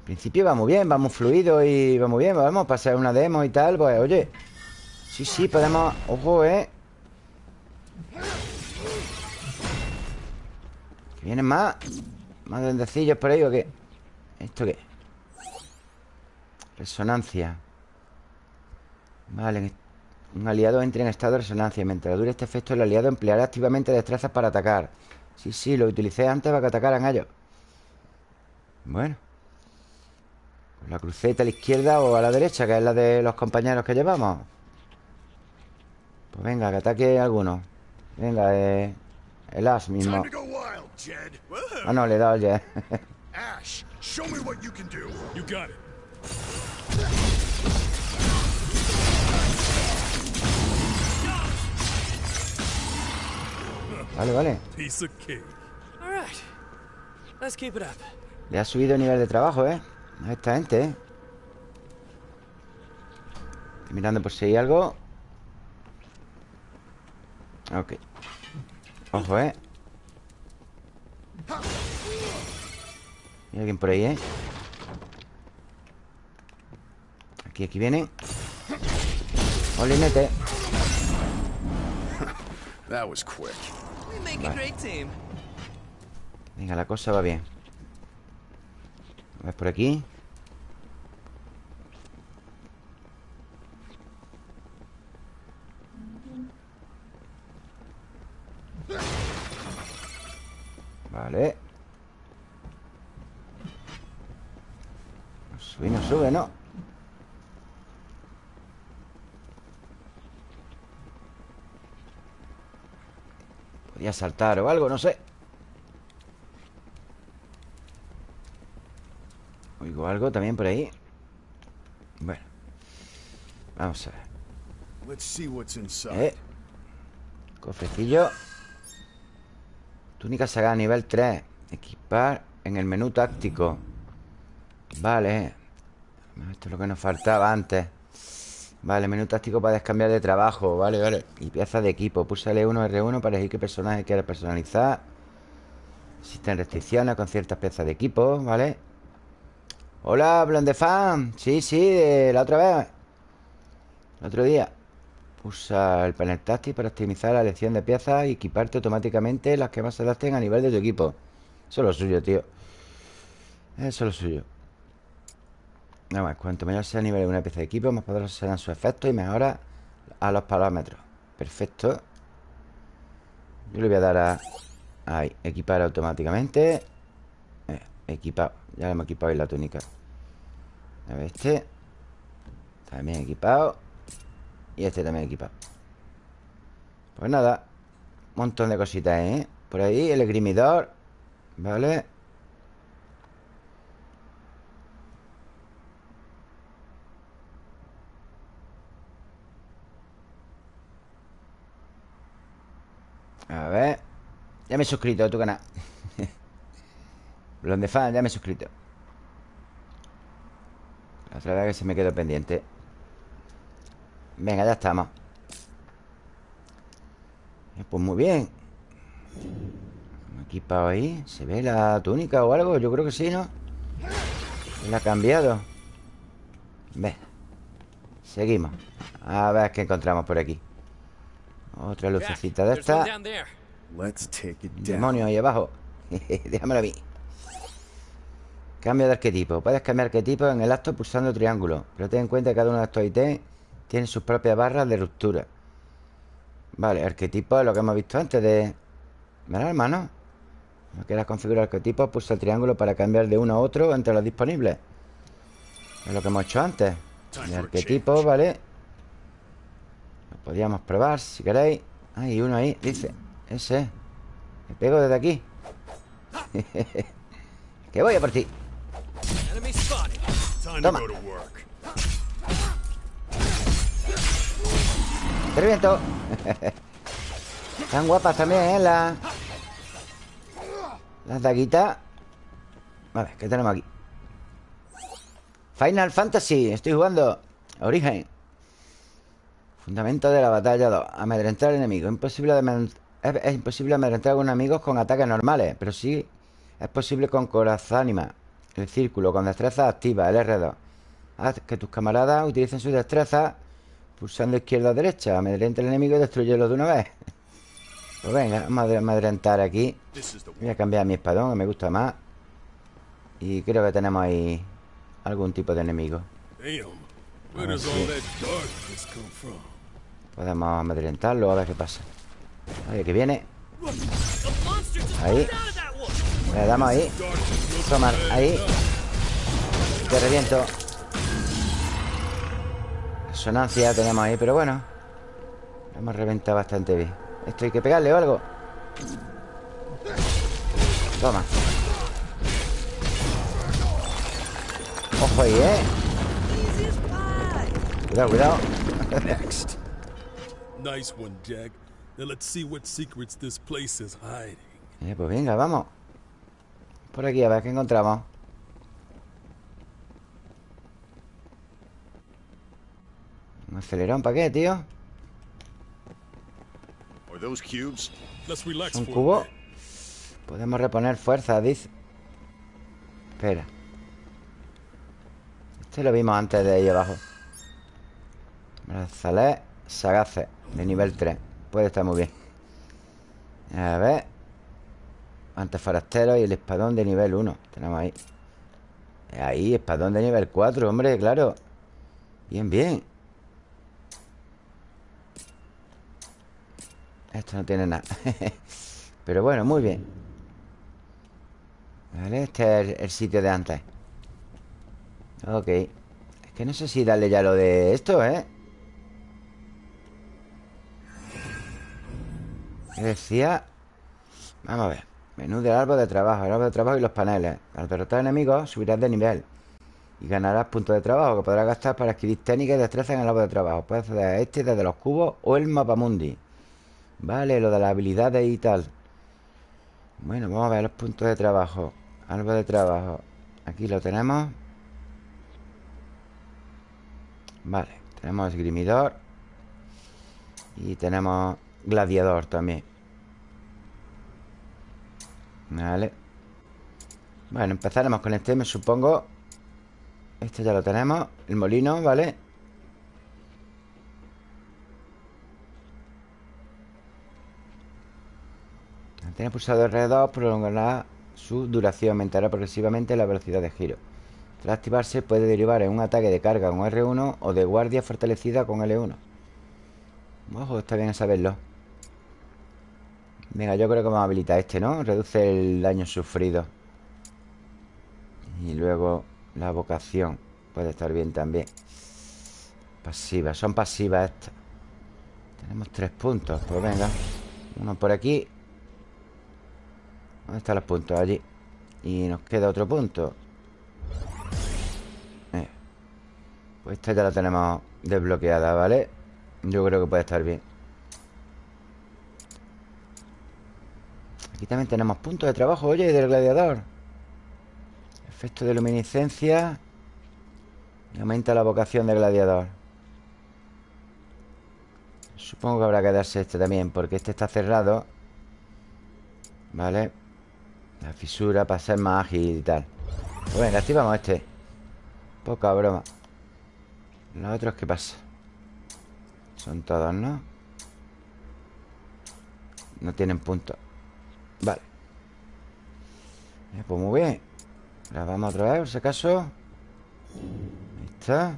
principio va muy bien, vamos fluido y va muy bien Vamos a pasar una demo y tal Pues oye Sí, sí, podemos... Ojo, eh ¿Que vienen más? ¿Más duendecillos por ahí o qué? ¿Esto qué? Resonancia. Vale Un aliado entra en estado de resonancia. Mientras dure este efecto el aliado empleará activamente destrezas para atacar. Sí, sí, lo utilicé antes para que atacaran a ellos. Bueno. La cruceta a la izquierda o a la derecha Que es la de los compañeros que llevamos. Pues venga, que ataque alguno. Venga, eh, el as mismo. Ah, no, le he dado ya Ash, show me what you can do. You got it. Vale, vale Piece of cake. All right. Let's keep it up. Le ha subido el nivel de trabajo, ¿eh? A esta gente, ¿eh? Estoy mirando por si hay algo Ok Ojo, ¿eh? Hay alguien por ahí, ¿eh? Aquí, aquí viene Olinete That was quick. We make a great team. Venga, la cosa va bien A ver por aquí Vale sube, no sube, ¿no? Podía saltar o algo, no sé. Oigo algo también por ahí. Bueno Vamos a ver. Eh Cofrecillo. Túnica sagrada nivel 3 Equipar en el menú táctico. Vale. Esto es lo que nos faltaba antes Vale, menú táctico para descambiar de trabajo Vale, vale Y piezas de equipo Pulsa L1, R1 para elegir qué personaje quieres personalizar Existen restricciones con ciertas piezas de equipo ¿Vale? Hola, Blonde Fan Sí, sí, de la otra vez El otro día Usa el panel táctil para optimizar la elección de piezas y equiparte automáticamente las que más se adapten a nivel de tu equipo. Eso es lo suyo, tío. Eso es lo suyo. Nada más, cuanto mayor sea el nivel de una pieza de equipo, más poderosos serán sus efectos y mejora a los parámetros. Perfecto. Yo le voy a dar a... Ahí, equipar automáticamente. Eh, equipado. Ya le hemos equipado ahí la túnica. A ver, este. También equipado. Y este también equipado Pues nada Un montón de cositas, ¿eh? Por ahí el esgrimidor Vale A ver. Ya me he suscrito a tu canal. Blonde fan, ya me he suscrito. La otra vez que se me quedó pendiente. Venga, ya estamos. Eh, Pues muy bien. Equipado ahí ¿Se ve la túnica o algo? Yo creo que sí, ¿no? La ha cambiado. Ve. Seguimos. A ver qué encontramos por aquí Otra lucecita de esta Demonio ahí abajo Déjamelo a mí Cambio de arquetipo Puedes cambiar arquetipo en el acto pulsando triángulo Pero ten en cuenta que cada uno de estos ítems tiene sus propias barras de ruptura Vale, arquetipo es lo que hemos visto antes de ¿Verdad, hermano? No quieras configurar arquetipos, pulsa el triángulo para cambiar de uno a otro entre los disponibles. Es lo que hemos hecho antes. De arquetipos, ¿vale? Podríamos probar si queréis. Hay uno ahí, dice. Ese. Me pego desde aquí. que voy a por ti. Toma. Te reviento. Están guapas también, ¿eh? Las... Las daguitas. Vale, ¿qué tenemos aquí? Final Fantasy. Estoy jugando. Origen. Fundamento de la batalla 2. Amedrentar al enemigo. Imposible es, es, imposible amedrentar a algunos amigos con ataques normales. Pero sí es posible con corazánima. El círculo, con destreza activa, el R2. Haz que tus camaradas utilicen su destreza pulsando izquierda a derecha. Amedrenta al enemigo y destruyelo de una vez. Pues venga, vamos a amedrentar aquí. Voy a cambiar mi espadón, que me gusta más. Y creo que tenemos ahí algún tipo de enemigo. Podemos amedrentarlo, a ver qué pasa. Oye, que viene. Ahí. Le damos ahí. Toma, ahí. Te reviento. Resonancia tenemos ahí, pero bueno. Hemos reventado bastante bien. Esto hay que pegarle o algo. Toma. Ojo ahí, ¿eh? Cuidado, cuidado. Next. Nice one, Jack. Now let's see what secrets this place is hiding. Eh, pues venga, vamos. Por aquí a ver qué encontramos. Un acelerón, ¿para qué, tío? ¿Un cubo? Podemos reponer fuerza, dice. Espera. Este lo vimos antes de ahí abajo. Brazalé sagaces de nivel 3. Puede estar muy bien. A ver. Antes forastero y el espadón de nivel 1. Tenemos ahí. Ahí, espadón de nivel 4, hombre, claro. Bien, bien. Esto no tiene nada Pero bueno, muy bien Vale, este es el, sitio de antes Ok Es que no sé si darle ya lo de esto, ¿eh? Decía? Vamos a ver Menú del árbol de trabajo El árbol de trabajo y los paneles. Al derrotar enemigos subirás de nivel Y ganarás puntos de trabajo Que podrás gastar para adquirir técnicas y destrezas en el árbol de trabajo. Puedes hacer a este desde los cubos o el mapamundi Vale, lo de las habilidades y tal. Bueno, vamos a ver los puntos de trabajo. Algo de trabajo. Aquí lo tenemos. Vale, tenemos esgrimidor. Y tenemos gladiador también Vale Bueno, empezaremos con este, me supongo Este ya lo tenemos El molino, ¿vale? Mantener pulsado R2 prolongará su duración, aumentará progresivamente la velocidad de giro. Tras activarse puede derivar en un ataque de carga con R1 o de guardia fortalecida con L1. Ojo, está bien saberlo. Venga, yo creo que vamos a habilitar este, ¿no? Reduce el daño sufrido. Y luego la vocación. Puede estar bien también. Pasivas, son pasivas estas. Tenemos tres puntos, pues venga. Uno por aquí ¿Dónde están los puntos? Allí Y nos queda otro punto eh. Pues esta ya la tenemos desbloqueada, ¿vale? Yo creo que puede estar bien Aquí también tenemos puntos de trabajo, oye, del gladiador. Efecto de luminiscencia Y aumenta la vocación del gladiador. Supongo que habrá que darse este también Porque este está cerrado Vale la fisura para ser más ágil y tal. Pues venga, activamos este. Poca broma. Los otros, ¿qué pasa? Son todos, ¿no? No tienen punto Vale. Pues muy bien. Grabamos otra vez, por si acaso. Ahí está.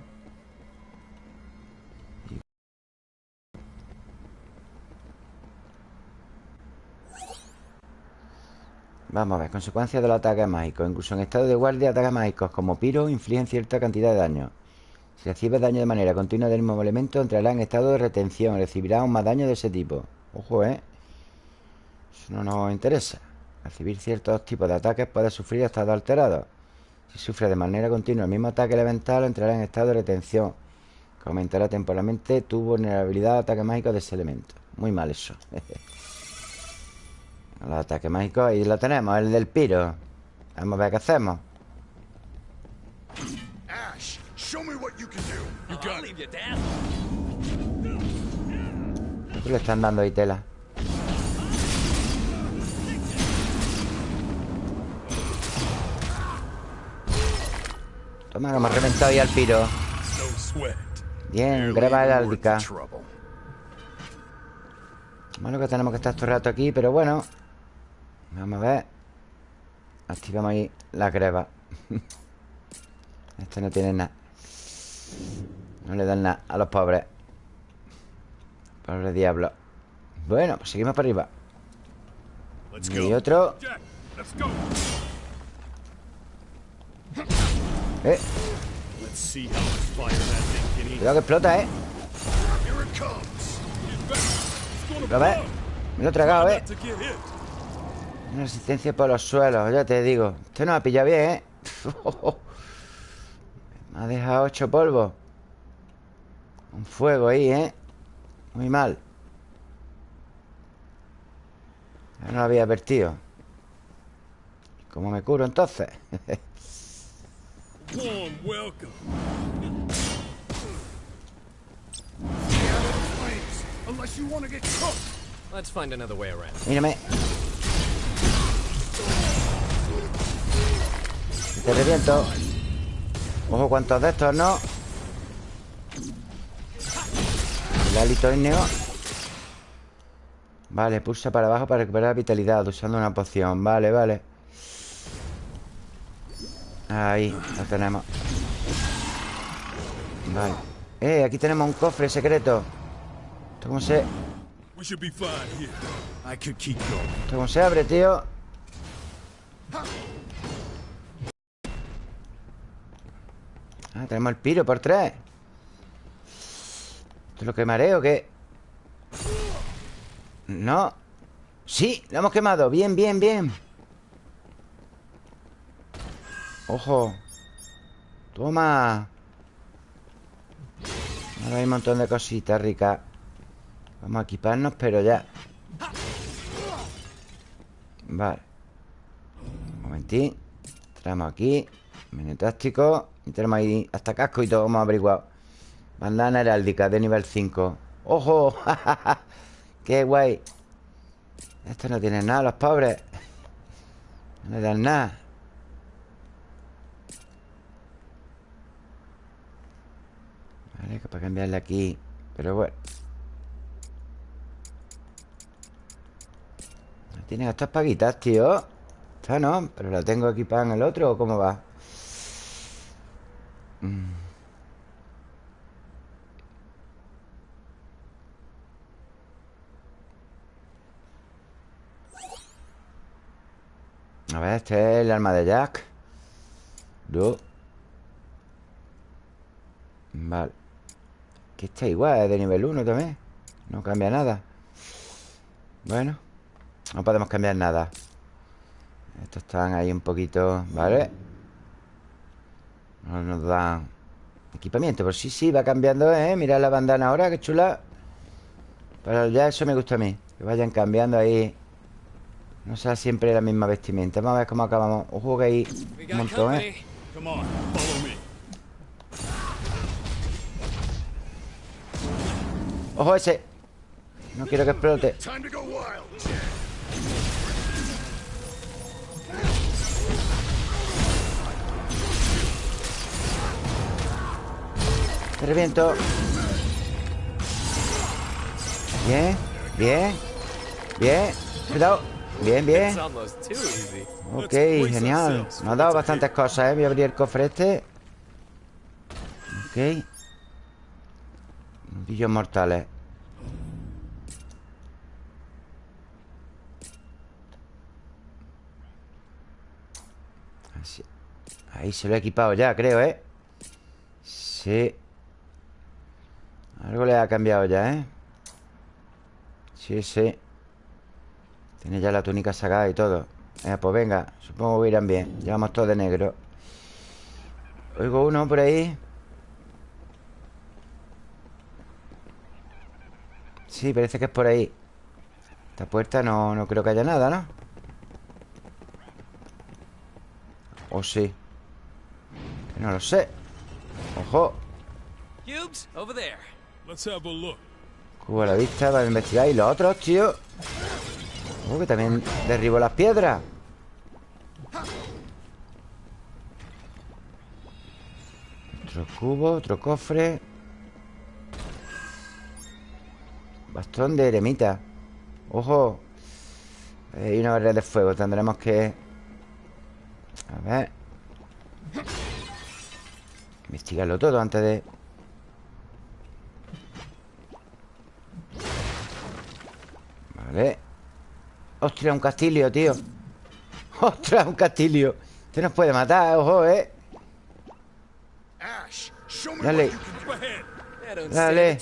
Vamos a ver, consecuencias de los ataques mágicos Incluso en estado de guardia, ataques mágicos como Piro infligen cierta cantidad de daño. Si recibes daño de manera continua del mismo elemento Entrará en estado de retención. Recibirá aún más daño de ese tipo. Ojo, ¿eh? Eso no nos interesa. Recibir ciertos tipos de ataques puede sufrir estados alterados. Si sufre de manera continua el mismo ataque elemental Entrará en estado de retención. Que aumentará temporalmente tu vulnerabilidad a ataques mágicos de ese elemento. Muy mal eso. El ataque mágico ahí lo tenemos, el del piro. Vamos a ver qué hacemos. Ash, show me what you can do. You got it. ¿Qué le están dando ahí tela? Toma, que hemos reventado ya el piro. Bien, graba heráldica Malo que tenemos que estar todo el rato aquí Pero bueno. Vamos a ver. Activamos ahí la greba. Este no tiene nada. No le dan nada a los pobres. Pobres diablos Bueno, pues seguimos para arriba. Y otro. Eh, cuidado que explota, eh A ver, blow. me lo he tragado, eh. Una resistencia por los suelos, ya te digo Este no ha pillado bien, ¿eh? me ha dejado ocho polvos Un fuego ahí, ¿eh? Muy mal Ya no lo había advertido ¿Cómo me curo entonces? Warm welcome. Flames, unless you want to get cooked. Let's find another way around. Mírame Te reviento Ojo, cuántos de estos, ¿no? El hálito ígneo Vale, pulsa para abajo para recuperar vitalidad Usando una poción, vale, vale Ahí, lo tenemos. Vale. Eh, aquí tenemos un cofre secreto. ¿Esto cómo se, esto cómo se abre, tío? Ah, tenemos el piro por tres. ¿Esto es lo que mareo o qué? No. Sí, lo hemos quemado. Bien, bien, bien Ojo. Toma. Ahora hay un montón de cositas ricas Vamos a equiparnos, pero ya. Vale. Un momentín. Traemos aquí. Menú táctico. Tenemos ahí hasta casco y todo. Hemos averiguado. Bandana heráldica de nivel 5 ¡Ojo! ¡Qué guay! Estos no tienen nada, los pobres. No le dan nada Vale, que para cambiarle aquí. Pero bueno. No Tienen estas paguitas, tío. Esta no, pero la tengo equipada en el otro ¿O cómo va? Mm. A ver, este es el arma de Jack. Vale Que está igual, es de nivel 1 también. No cambia nada. Bueno No podemos cambiar nada. Estos están ahí un poquito ¿Vale? No nos dan Equipamiento, pues sí, sí, va cambiando, ¿eh? Mirad la bandana ahora, qué chula. Pero ya eso me gusta a mí Que vayan cambiando ahí. No sea siempre la misma vestimenta. Vamos a ver cómo acabamos. Ojo que hay un montón, ¿eh? Ojo ese. No quiero que explote. Te reviento. Bien, bien Bien, cuidado. Bien, bien. Ok, genial. Nos ha dado bastantes cosas, ¿eh? Voy a abrir el cofre este. Ok Mortales Así. Ah, ahí se lo he equipado ya, creo, ¿eh? Sí. Algo le ha cambiado ya, ¿eh? Sí, sí. Tiene ya la túnica sacada y todo. Eh, Pues venga, supongo que irán bien. Llevamos todo de negro. Oigo uno por ahí. Sí, parece que es por ahí Esta puerta no, no creo que haya nada, ¿no? ¿O sí? Que no lo sé Ojo Cubes, over there. Let's have a look. Cubo a la vista para investigar Y los otros, tío Oh, que también derribo las piedras Otro cubo, otro cofre Bastón de eremita. Ojo. Hay una barrera de fuego Tendremos que... A ver. Investigarlo todo antes de... Vale. Ostras, un castillo, tío. Ostras, un castillo Este nos puede matar, ojo, eh. Dale. Dale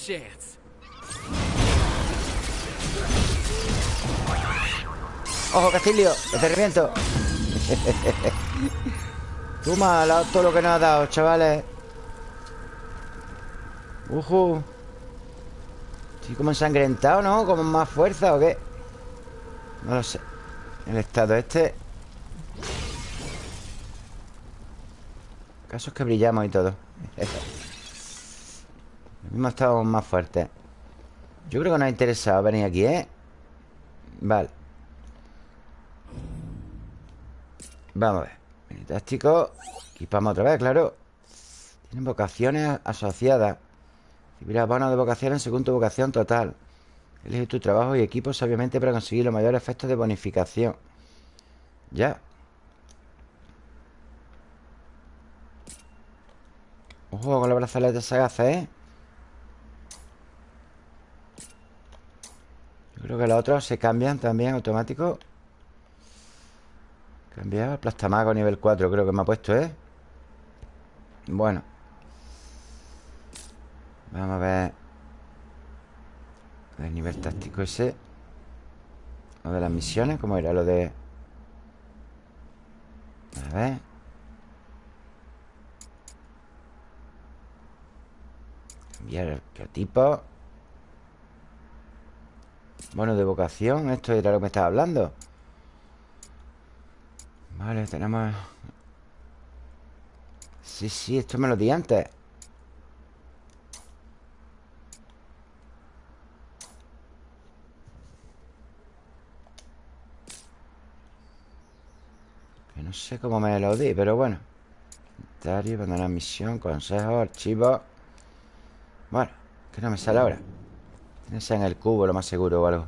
Ojo, castillo Que te reviento. Toma todo lo que nos ha dado, chavales. Ujú. Estoy como ensangrentado, ¿no? Como más fuerza o qué No lo sé. El estado este. Casos que brillamos y todo. Mismo estamos más fuertes. Yo creo que nos ha interesado venir aquí, ¿eh? Vale Vamos a ver. Fantástico. Equipamos otra vez, claro. Tienen vocaciones asociadas. Recibirás bonos de vocaciones según tu vocación total. Elige tu trabajo y equipo sabiamente para conseguir los mayores efectos de bonificación. Ya. Ojo con los brazaletes sagaces, ¿eh? Yo creo que los otros se cambian también automático Cambiar plastamago nivel 4 Creo que me ha puesto, ¿eh? Bueno. Vamos a ver. El nivel táctico ese. Lo de las misiones ¿Cómo era lo de...? A ver. Cambiar el arqueotipo Bueno, de vocación Esto era lo que me estaba hablando Vale, tenemos... Sí, sí, esto me lo di antes. Que no sé cómo me lo di, pero bueno. Inventario, abandonar misión, consejo, archivo. Bueno, que no me sale ahora. Tiene que ser en el cubo, lo más seguro o algo.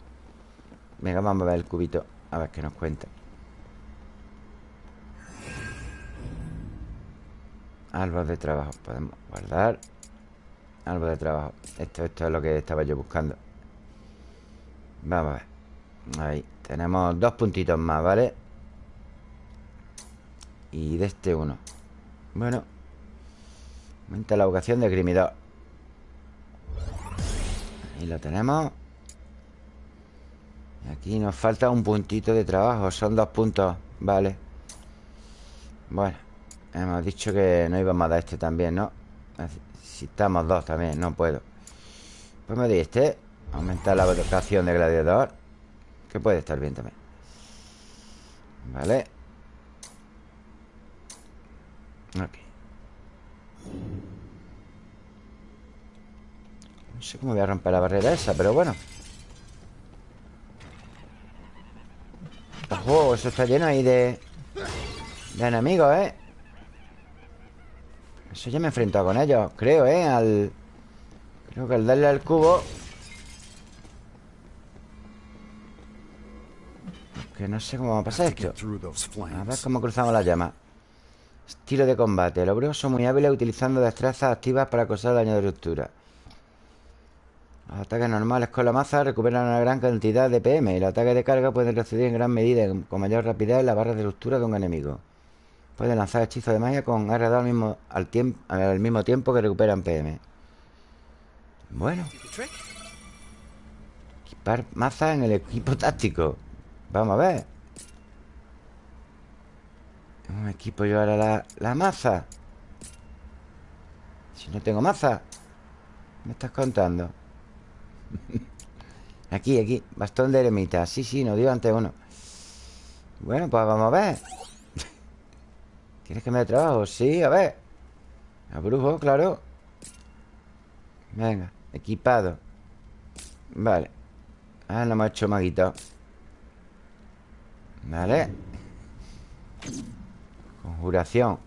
Venga, vamos a ver el cubito A ver qué nos cuenta Árbol de trabajo Podemos guardar. Árbol de trabajo esto, esto es lo que estaba yo buscando. Vamos a ver Ahí Tenemos dos puntitos más, ¿vale? Y de este uno. Bueno Aumenta la vocación de grimidor. Ahí lo tenemos. Aquí nos falta un puntito de trabajo Son dos puntos, vale Bueno Hemos dicho que no íbamos a dar este también, ¿no? Si estamos dos también, no puedo. Pues me di este Aumentar la vocación de gladiador Que puede estar bien también. Vale. Ok. No sé cómo voy a romper la barrera esa Pero bueno. Ojo, eso está lleno ahí de De enemigos, ¿eh? Eso ya me he enfrentado con ellos Creo, ¿eh? Al... Creo que al darle al cubo. Que no sé cómo va a pasar esto. A ver cómo cruzamos las llamas Estilo de combate. Los brujos son muy hábiles utilizando destrezas activas para causar daño de ruptura. Los ataques normales con la maza recuperan una gran cantidad de PM Y los ataques de carga pueden recibir en gran medida Con mayor rapidez las barras de ruptura de un enemigo Puede lanzar hechizos de magia con R2 al mismo, al, tiempo, al mismo tiempo que recuperan PM. Bueno. Equipar maza en el equipo táctico. Vamos a ver. ¿Cómo me equipo yo ahora la, la maza? Si no tengo maza. ¿Me estás contando? aquí, aquí. Bastón de eremita. Sí, sí, nos dio antes uno. Bueno, pues vamos a ver. ¿Quieres que me trabajo? Sí, a ver. A brujo, claro. Venga, equipado. Vale. Ah, no hemos hecho maguito. Vale. Conjuración.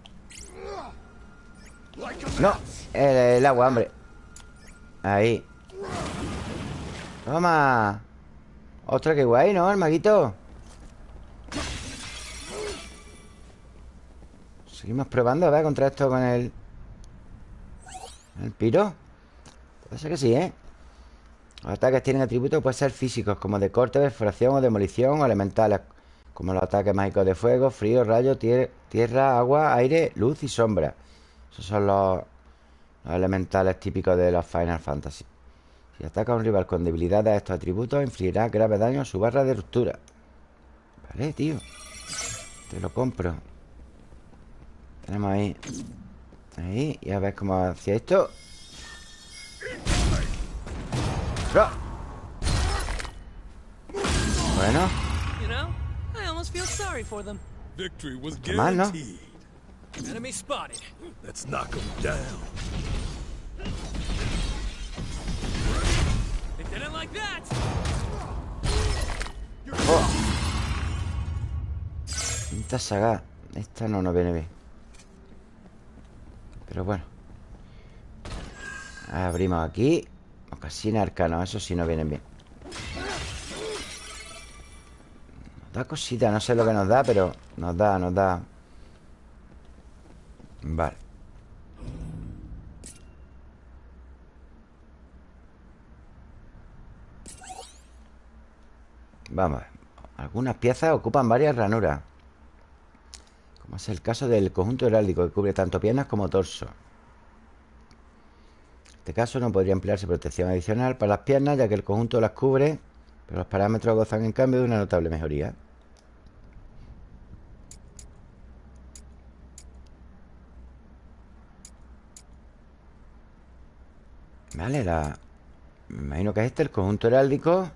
No, el, agua, hombre. Ahí. Toma. Otra que guay, ¿no? El maguito. Seguimos probando, a ver, contra esto con el... El piro. Puede ser que sí, ¿eh? Los ataques tienen atributos pueden ser físicos, como de corte, perforación o demolición, o elementales, como los ataques mágicos de fuego, frío, rayo, tierra, agua, aire, luz y sombra. Esos son los, elementales típicos de los Final Fantasy. Si ataca a un rival con debilidad a estos atributos, infligirá grave daño a su barra de ruptura. Vale, tío. Te lo compro. Tenemos ahí. Ahí. Y a ver cómo hacía esto. Bueno. Qué mal, ¿no? Enemy spotted. Let's knock him down. They didn't like that. Oh. Esta saga. Esta no nos viene bien. Pero bueno. Abrimos aquí. Ocasina arcano. Eso sí nos vienen bien. Nos da cosita. No sé lo que nos da, pero nos da, nos da. Vale. Vamos Algunas piezas ocupan varias ranuras. Como es el caso del conjunto heráldico, que cubre tanto piernas como torso. En este caso no podría emplearse protección adicional para las piernas, ya que el conjunto las cubre, pero los parámetros gozan en cambio de una notable mejoría. Vale, la... Me imagino que es este, el conjunto heráldico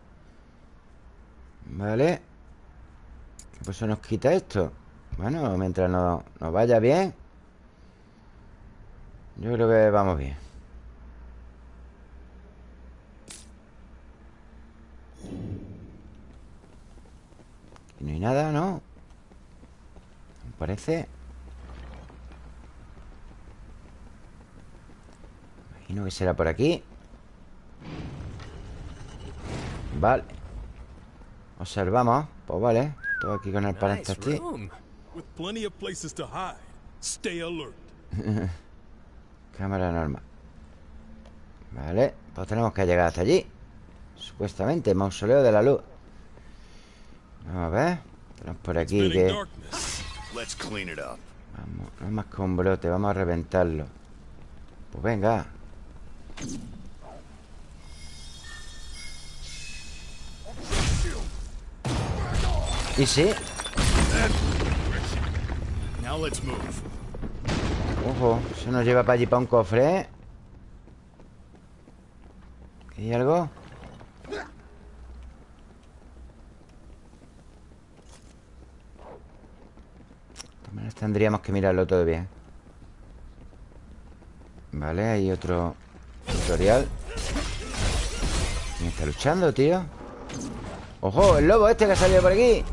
Vale Pues eso nos quita esto Bueno, mientras nos, nos vaya bien Yo creo que vamos bien. Aquí no hay nada, ¿no? Me parece. Imagino que será por aquí. Vale. Observamos. Pues vale Todo aquí con el aquí Cámara normal. Vale Pues tenemos que llegar hasta allí. Supuestamente Mausoleo de la luz. Vamos a ver Tenemos por aquí que Vamos, no es más un brote Vamos a reventarlo. Pues venga. ¿Y sí? Ojo, se nos lleva para allí para un cofre ¿eh? ¿Hay algo? De tendríamos que mirarlo todo bien Vale, hay otro tutorial ¿Quién está luchando, tío? ¡Ojo! El lobo este que ha salido por aquí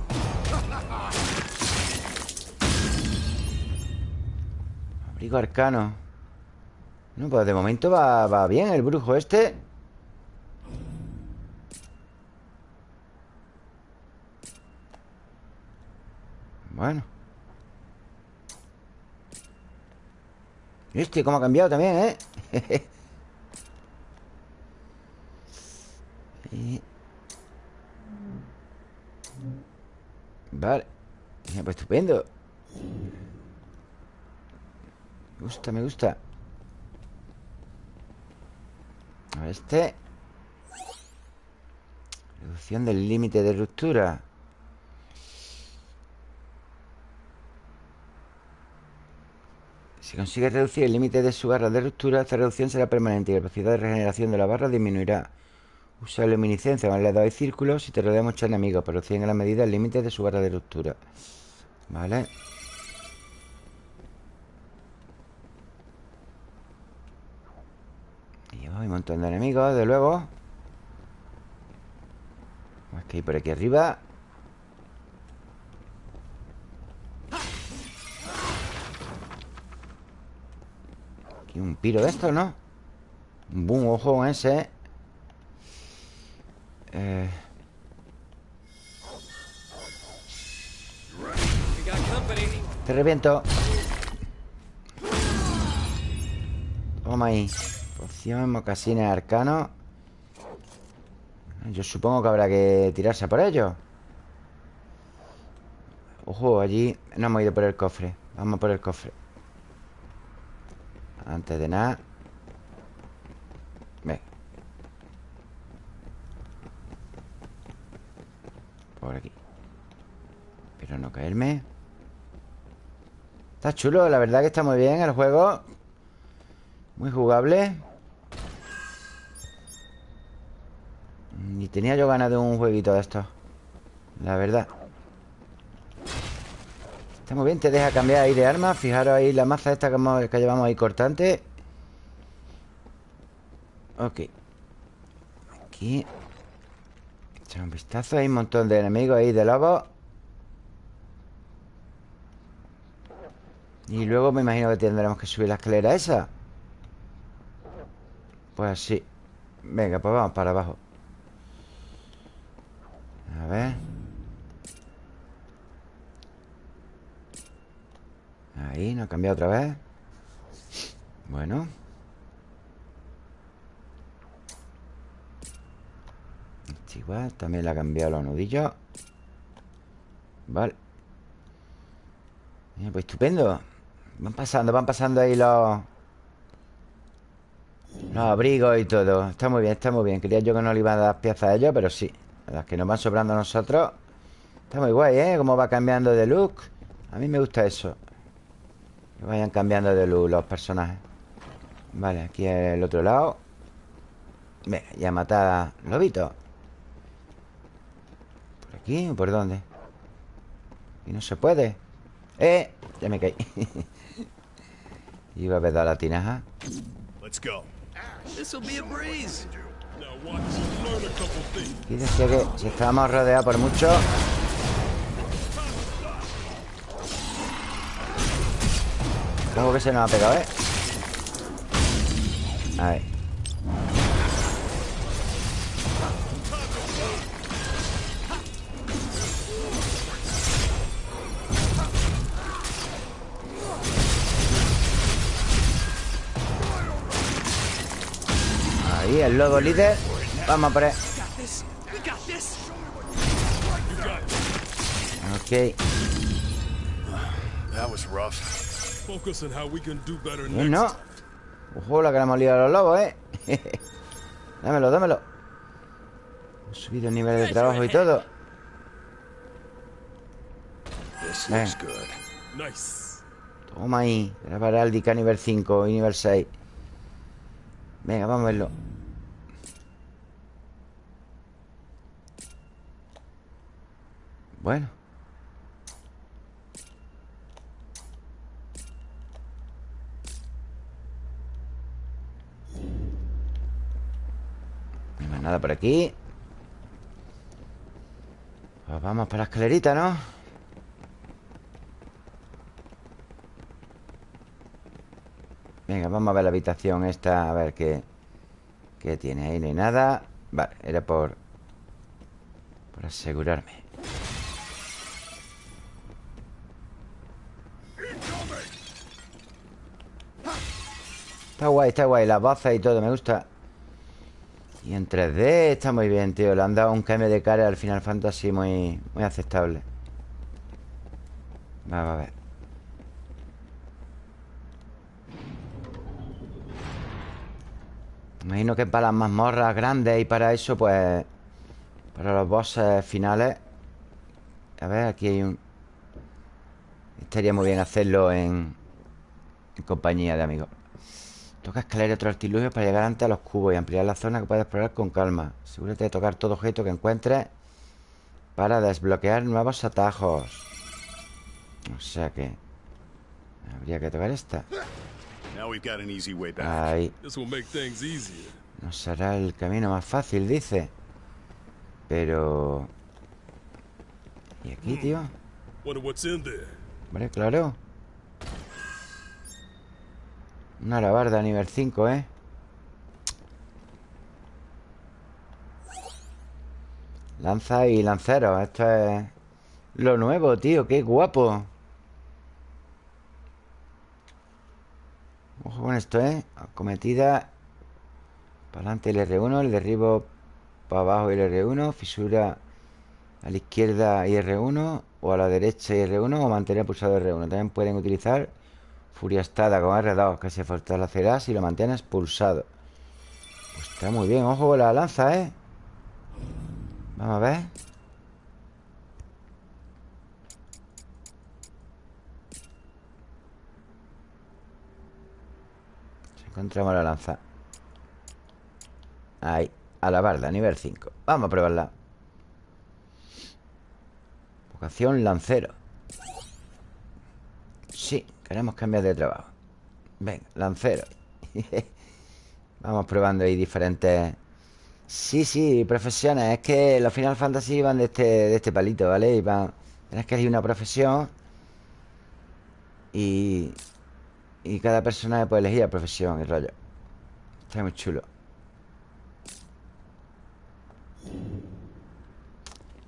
Abrigo arcano No, pues de momento va, va bien el brujo este. Bueno. Este, cómo ha cambiado también, ¿eh? Vale. Pues estupendo gusta, me gusta A ver, este Reducción del límite de ruptura Si consigue reducir el límite de su barra de ruptura, esta reducción será permanente y la velocidad de regeneración de la barra disminuirá. Usa luminiscencia con el dedo y círculos si te rodea muchos enemigos, pero en la medida el límite de su barra de ruptura. Vale. Hay un montón de enemigos, de luego. Más que hay por aquí arriba. Aquí un piro de esto, ¿no? Un boom, ojo ese. Eh... Te reviento. Toma ahí. Poción, mocasines arcano. Yo supongo que habrá que tirarse por ello. Ojo, allí no hemos ido por el cofre. Vamos por el cofre. Antes de nada Ve Por aquí Pero no caerme Está chulo, la verdad que está muy bien el juego Muy jugable Ni tenía yo ganas de un jueguito de estos La verdad. Está muy bien, te deja cambiar ahí de arma. Fijaros ahí la maza esta que, llevamos ahí cortante. Ok. Aquí. Echar un vistazo. Hay un montón de enemigos ahí de lobos. Y luego me imagino que tendremos que subir la escalera esa. Pues sí. Venga, pues vamos para abajo A ver. Ahí, no ha cambiado otra vez. Bueno. Este igual, también le ha cambiado los nudillos. Vale. Pues estupendo. Van pasando, van pasando ahí los Los abrigos y todo. Está muy bien, está muy bien. Quería yo que no le iban a dar piezas a ellos, pero sí Las que nos van sobrando a nosotros Está muy guay, ¿eh? Cómo va cambiando de look. A mí me gusta eso. Que vayan cambiando de luz los personajes. Vale, aquí el otro lado. Venga, ya matar lobito. ¿Por aquí o por dónde? Y no se puede. ¡Eh! Ya me caí. Iba a ver la tinaja Aquí decía que si estábamos rodeados por mucho Como que se nos ha pegado, ¿eh? Ahí, el lobo líder Vamos a por él Ok That was rough. No, Ojo, la que le hemos liado a los lobos, ¿eh? dámelo, dámelo. He subido el nivel de trabajo y todo. Toma ahí. Grabar Dica nivel 5 y nivel 6. Venga, vamos a verlo. Bueno. nada por aquí Pues vamos para la escalerita, ¿no? Venga, vamos a ver la habitación esta A ver qué ¿Qué tiene? Ahí no hay nada Vale, era por Por asegurarme Está guay, está guay Las bazas y todo, me gusta. Y en 3D está muy bien, tío Le han dado un cambio de cara al Final Fantasy Muy, muy aceptable. Vamos a ver Imagino que para las mazmorras grandes y para eso, pues... Para los bosses finales... A ver, aquí hay un... Estaría muy bien hacerlo en... En compañía de amigos. Toca escalar otro artilugio para llegar antes a los cubos y ampliar la zona que puedes explorar con calma. Asegúrate de tocar todo objeto que encuentres para desbloquear nuevos atajos. O sea que... Habría que tocar esta. Ahí. Nos será el camino más fácil, dice. Pero... ¿Y aquí, tío? Hombre, claro. Una alabarda nivel 5, ¿eh? Lanza y lancero Esto es lo nuevo, tío Qué guapo Ojo con esto, ¿eh? Acometida Para adelante el R1 El derribo para abajo el R1 Fisura a la izquierda y R1 O a la derecha y R1 O mantener pulsado R1 También pueden utilizar Furia estada con R2 Que se fortalecerá si lo mantienes pulsado. Pues está muy bien Ojo con la lanza, ¿eh? Vamos a ver. Encontramos la lanza. Ahí, a la barda, nivel 5 Vamos a probarla. Vocación lancero. Sí, queremos cambiar de trabajo Venga, lancero Vamos probando ahí diferentes Sí, sí, profesiones Es que los Final Fantasy van de este, de este palito, ¿vale? Y van... Tienes que elegir una profesión Y y cada personaje puede elegir la profesión y rollo. Está muy chulo.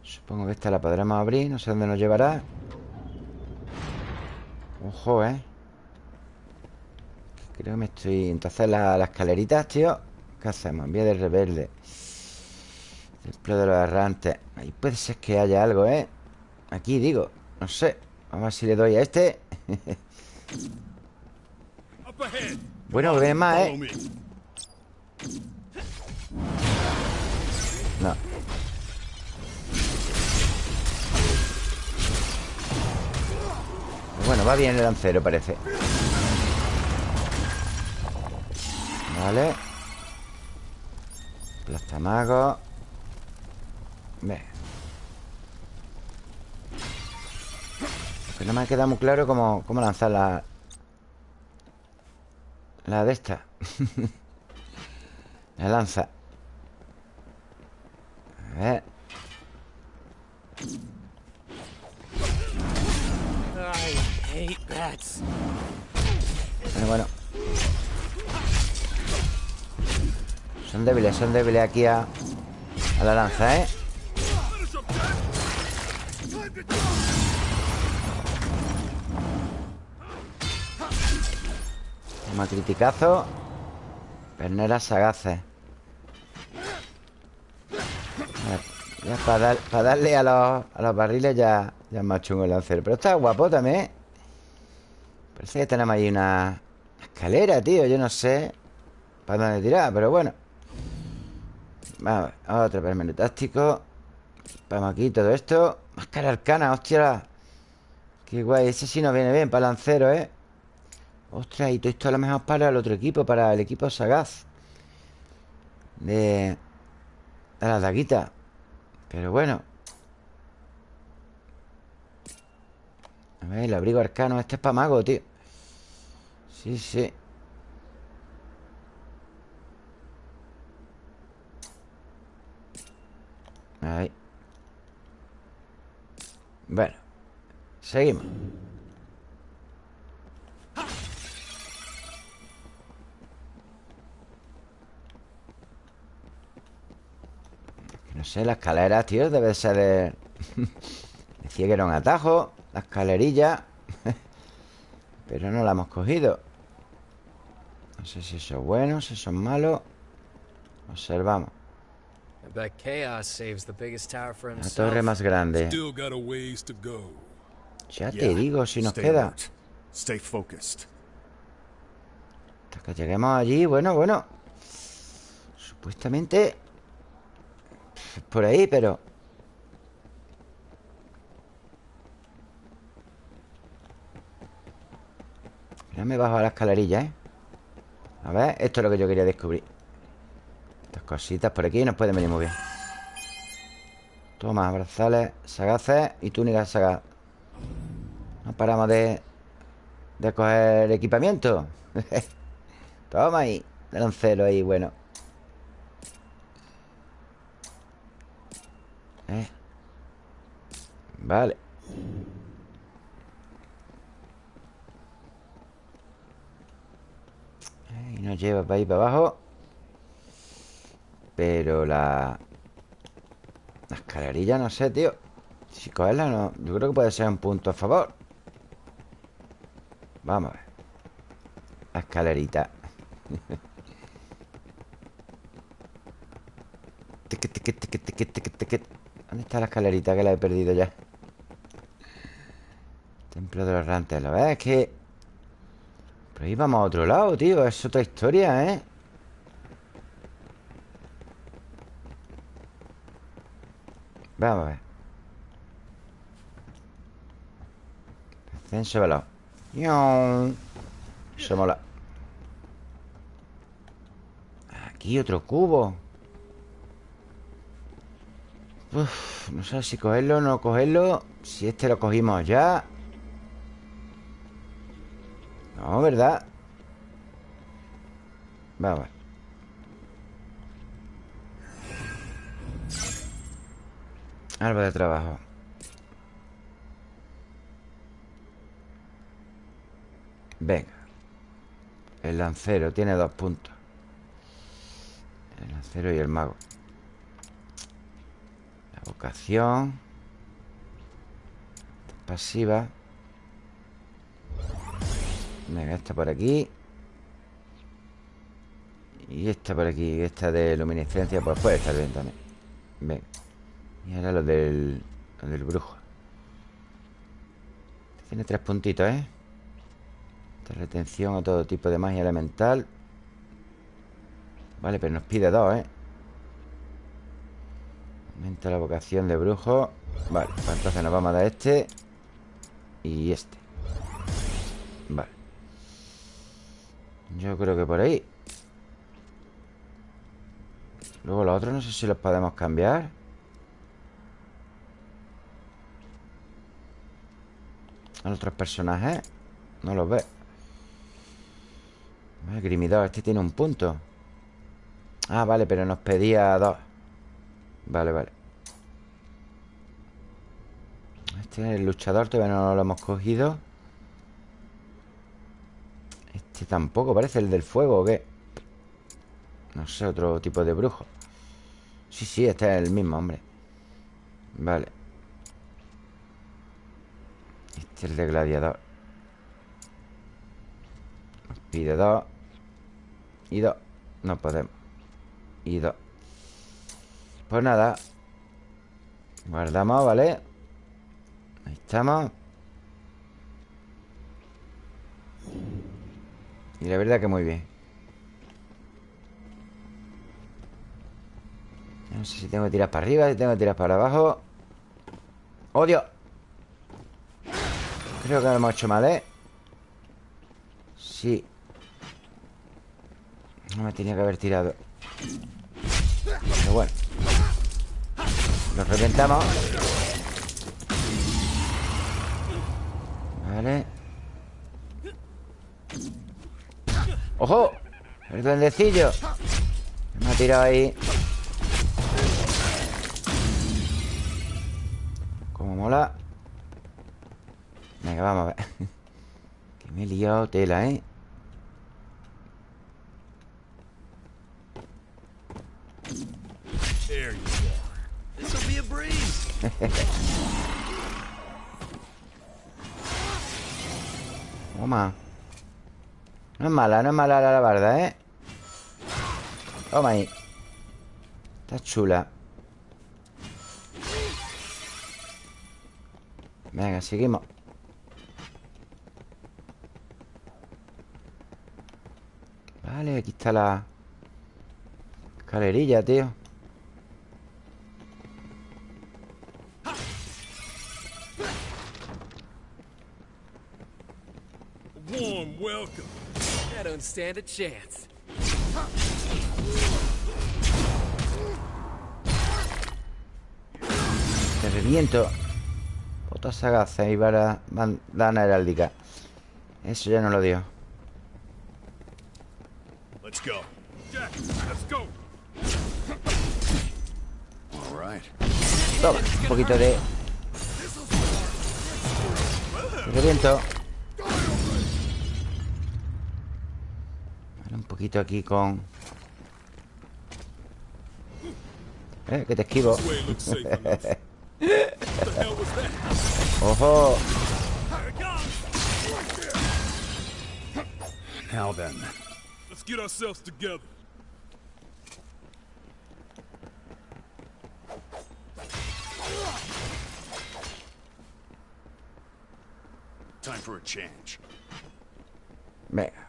Supongo que esta la podremos abrir. No sé dónde nos llevará. Ojo, ¿eh? Creo que me estoy... Entonces las escaleritas, tío. ¿Qué hacemos? Vía del rebelde. Templo de los errantes. Ahí puede ser que haya algo, ¿eh? Aquí digo. No sé. Vamos a ver si le doy a este. Bueno, ve más, ¿eh? No. Bueno, va bien el lancero, parece. Vale. Plastamago. Ve. Que no me ha quedado muy claro cómo, cómo lanzar la, la de esta La lanza A ver Bueno, bueno. Son débiles, son débiles aquí a, a la lanza, ¿eh? Toma criticazo Perneras sagaces. Ya para, darle a los, a los barriles ya, ya es más chungo el lancero. Pero está guapo también ¿eh? Parece que tenemos ahí una escalera, tío Yo no sé para dónde tirar, pero bueno. Vamos a otro permenú táctico. Vamos aquí todo esto. Máscara arcana, hostia. Qué guay, ese sí nos viene bien para lancero, ¿eh? Ostras, y todo esto a lo mejor para el otro equipo Para el equipo sagaz. De... De las daguitas. Pero bueno A ver, el abrigo arcano Este es para mago, tío. Sí, sí. Ahí. Bueno Seguimos. No sé, la escalera, tío, debe ser de... Decía que era un atajo La escalerilla. Pero no la hemos cogido. No sé si eso es bueno, si eso es malo. Observamos. La torre más grande. Ya te digo, si nos queda. Hasta que lleguemos allí, bueno, bueno. Supuestamente Por ahí, pero Ya me bajo a la escalerilla, ¿eh? A ver, esto es lo que yo quería descubrir. Estas cositas por aquí nos pueden venir muy bien. Toma, brazales sagaces y túnicas sagaz No paramos de... De coger equipamiento. Toma ahí Lancero ahí, bueno. Eh. Vale Y nos lleva para ahí para abajo. Pero la... La escalerilla, no sé, tío. Si cogerla no Yo creo que puede ser un punto a favor. Vamos a ver. La escalerita. ¿Dónde está la escalerita que la he perdido ya? Templo de los rantes ¿Lo ves? Es que pero ahí vamos a otro lado, tío Es otra historia, ¿eh? Vamos a ver. Ascenso veloz Eso mola Aquí otro cubo. Uf, no sé si cogerlo o no cogerlo. Si este lo cogimos ya no, ¿verdad? Vamos. Algo de trabajo. Venga. El lancero tiene dos puntos. El lancero y el mago. La vocación. Pasiva Venga, esta por aquí. Y esta por aquí Esta de luminiscencia Pues puede estar bien también. Venga Y ahora lo del, del brujo. Tiene tres puntitos, ¿eh? Esta retención a todo tipo de magia elemental. Vale, pero nos pide dos, ¿eh? Aumenta la vocación de brujo. Vale, pues entonces nos vamos a dar este Y este yo creo que por ahí. Luego los otros no sé si los podemos cambiar. Los otros personajes No los ve. Grimidor, este tiene un punto. Ah, vale, pero nos pedía dos. Vale, vale. Este es el luchador Todavía no lo hemos cogido este tampoco parece el del fuego ¿o qué? No sé, otro tipo de brujo. Sí, sí, este es el mismo, hombre. Vale. Este es el de gladiador. Nos pide dos. Y dos. No podemos. Y dos. Pues nada. Guardamos, ¿vale? Ahí estamos Y la verdad que muy bien. No sé si tengo que tirar para arriba Si tengo que tirar para abajo. ¡Odio! Creo que lo hemos hecho mal, ¿eh? Sí. No me tenía que haber tirado. Pero bueno. Nos reventamos. Vale ¡Ojo! El duendecillo. Me ha tirado ahí. Como mola. Venga, vamos a ver. Que me he liado tela, ¿eh? Toma no es mala, no es mala la barda, ¿eh? Toma ahí. Está chula. Venga, seguimos. Vale, aquí está la Escalerilla, tío stand a chance. Te reviento Otra sagaza y para bandana heráldica Eso ya no lo dio Let's go. Jack, let's go. All right. Toma, un poquito de... Te reviento poquito aquí con... Eh, que te esquivo ¡Ojo! Now then. Let's get ourselves together. Time for a change. Venga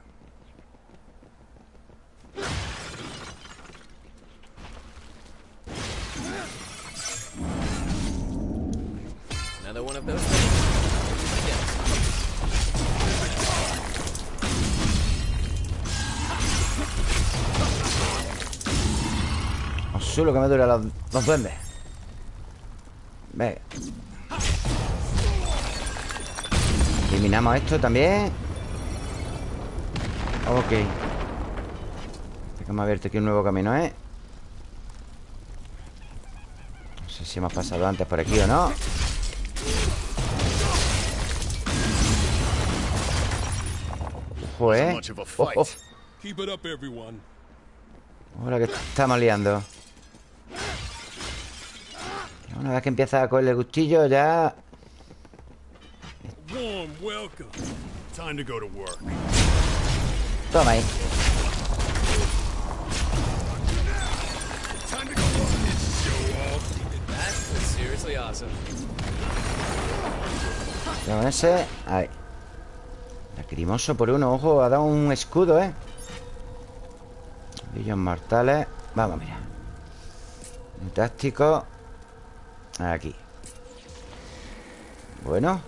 Solo que me dura los, los duendes. Venga Eliminamos esto también. Ok. Hemos abierto aquí un nuevo camino, ¿eh? No sé si hemos pasado antes por aquí o no. Ojo, ¿eh? Ahora que estamos liando Una vez que empieza a cogerle el gustillo ya... Warm welcome. Time to go to work. Toma ahí. Con ese... Ahí Lacrimoso por uno Ojo, ha dado un escudo, ¿eh? Brillos mortales Vamos, mira Táctico Aquí. Bueno.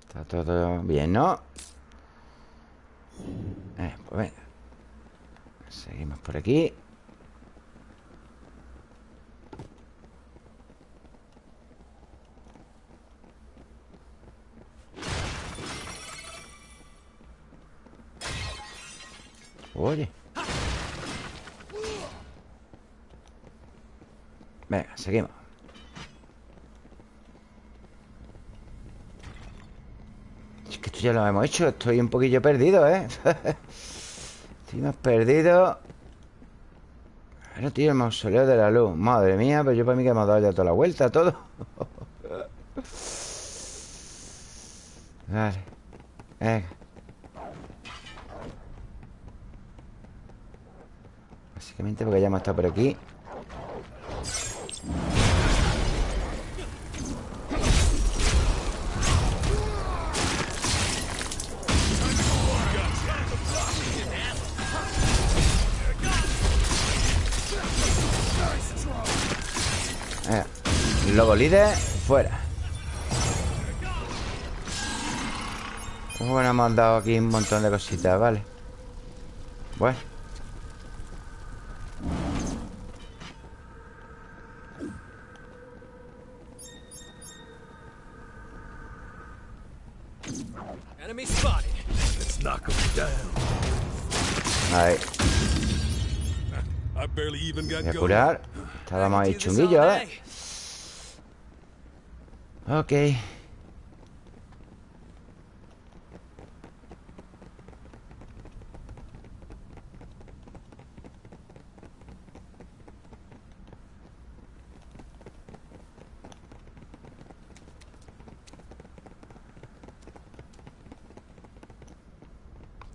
Está todo bien, ¿no? Eh, pues venga. Seguimos por aquí Oye Venga, seguimos Es que esto ya lo hemos hecho Estoy un poquillo perdido, ¿eh? Estoy más perdido. Ahora, tío, el mausoleo de la luz. Madre mía, pero yo para mí que hemos dado ya toda la vuelta Todo. Vale. Venga Básicamente porque ya hemos estado por aquí. Eh, Lobo líder, fuera. Bueno, hemos dado aquí un montón de cositas, vale. Bueno Voy a curar. Estábamos ahí chunguillos, ¿eh? Ok.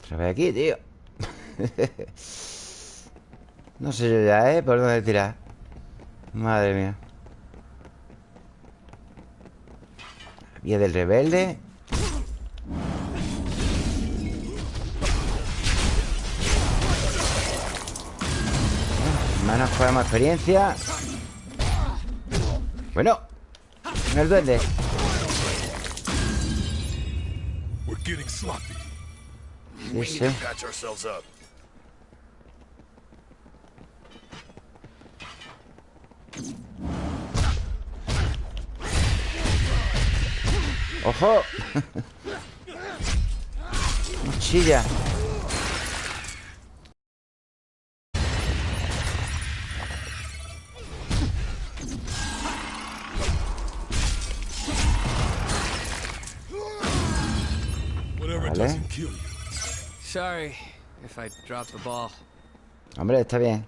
Otra vez aquí, tío No sé yo ya, ¿eh? ¿Por dónde tirar? Madre mía. Vía del rebelde. Manos bueno, más experiencia. Bueno No el duende. ¡Ojo! Mochilla. Vale. Sorry if I dropped the ball. Hombre, está bien.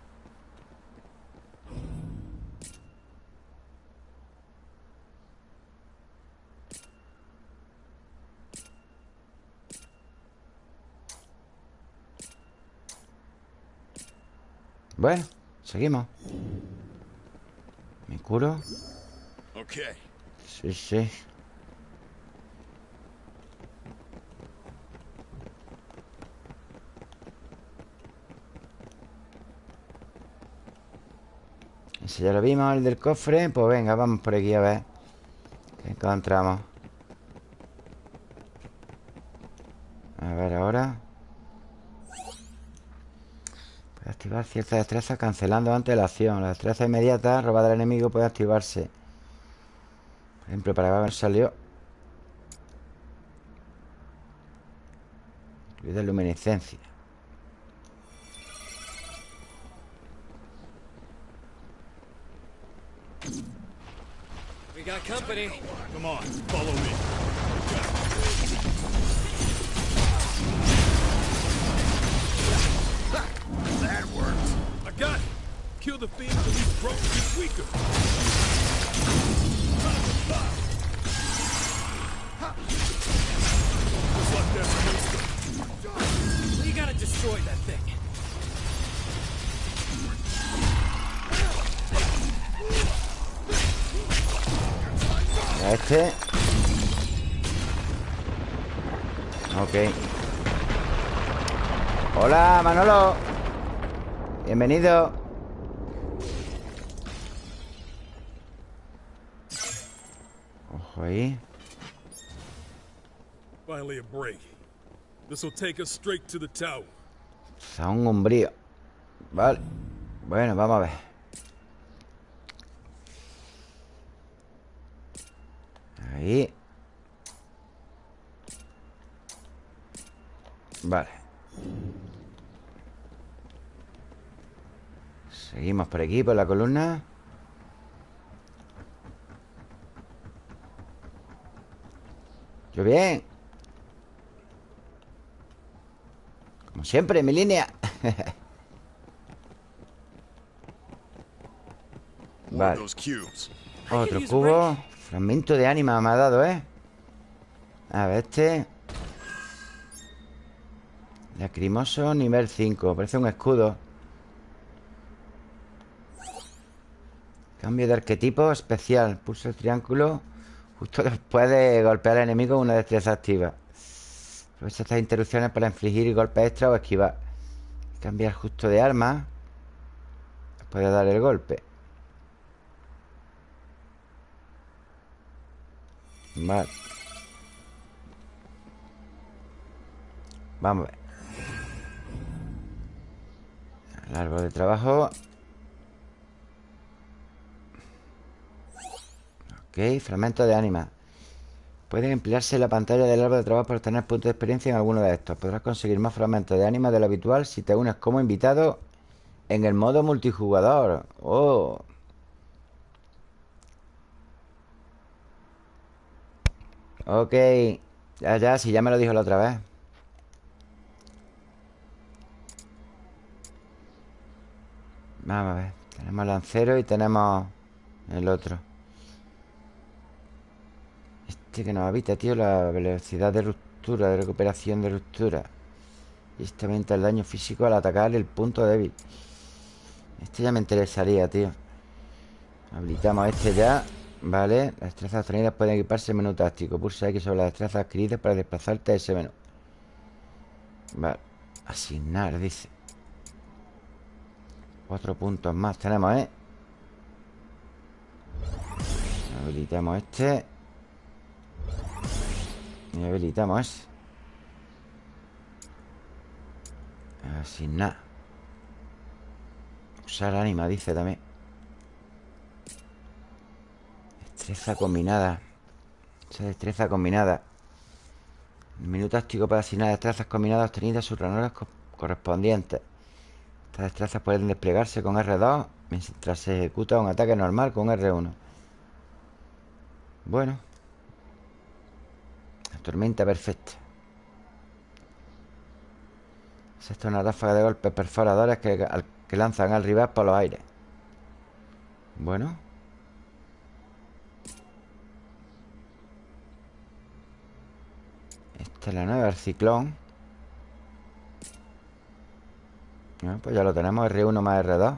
Bueno, seguimos. ¿Me curo? Sí, sí. Ese ya lo vimos, el del cofre Pues venga, vamos por aquí a ver ¿Qué encontramos? A ver ahora Puede activar cierta destreza cancelando antes la acción La destreza inmediata robada al enemigo puede activarse Por ejemplo, para ver salió de luminiscencia got company. Come on, follow me. Kill the fiend till he's broke and weaker. You gotta destroy that thing. este Ok. Hola, Manolo. Bienvenido the tower. un umbrío Vale. Bueno, vamos a ver. Ahí. Vale. Seguimos por aquí, por la columna Yo bien. Como siempre, en mi línea. Vale. Otro cubo. Fragmento de ánima me ha dado, ¿eh? A ver, este. Lacrimoso nivel 5 Parece un escudo. Cambio de arquetipo especial. Pulsa el triángulo Justo después de golpear al enemigo Una destreza activa. Aprovecha estas interrupciones para infligir golpes extra o esquivar. Cambiar justo de arma. Puede dar el golpe. Vale. Vamos a ver. El árbol de trabajo Ok, fragmento de ánima. Puede emplearse la pantalla del árbol de trabajo para obtener puntos de experiencia en alguno de estos. Podrás conseguir más fragmentos de ánima de lo habitual Si te unes como invitado en el modo multijugador. Oh. Ok. Ya, ya, si ya me lo dijo la otra vez. Vamos a ver. Tenemos lancero y tenemos el otro Que nos habita, tío La velocidad de ruptura De recuperación de ruptura. Y este aumenta el daño físico al atacar el punto débil. Este ya me interesaría, tío. Habilitamos este ya Vale, las destrezas obtenidas pueden equiparse en menú táctico. Pulsa X sobre las destrezas adquiridas para desplazarte a ese menú. Vale. Asignar, dice. Cuatro puntos más tenemos, ¿eh? Habilitamos este Y habilitamos. Así nada. Usar ánima, dice también. Destreza combinada. Esa destreza combinada. El menú táctico para asignar destrezas combinadas obtenidas sus ranores correspondientes. Estas destrezas pueden desplegarse con R2 Mientras se ejecuta un ataque normal con R1 Bueno tormenta perfecta. Esto es una ráfaga de golpes perforadores que, que lanzan al rival por los aires. Bueno. Esta es la nueva, el ciclón. Pues ya lo tenemos, R1 más R2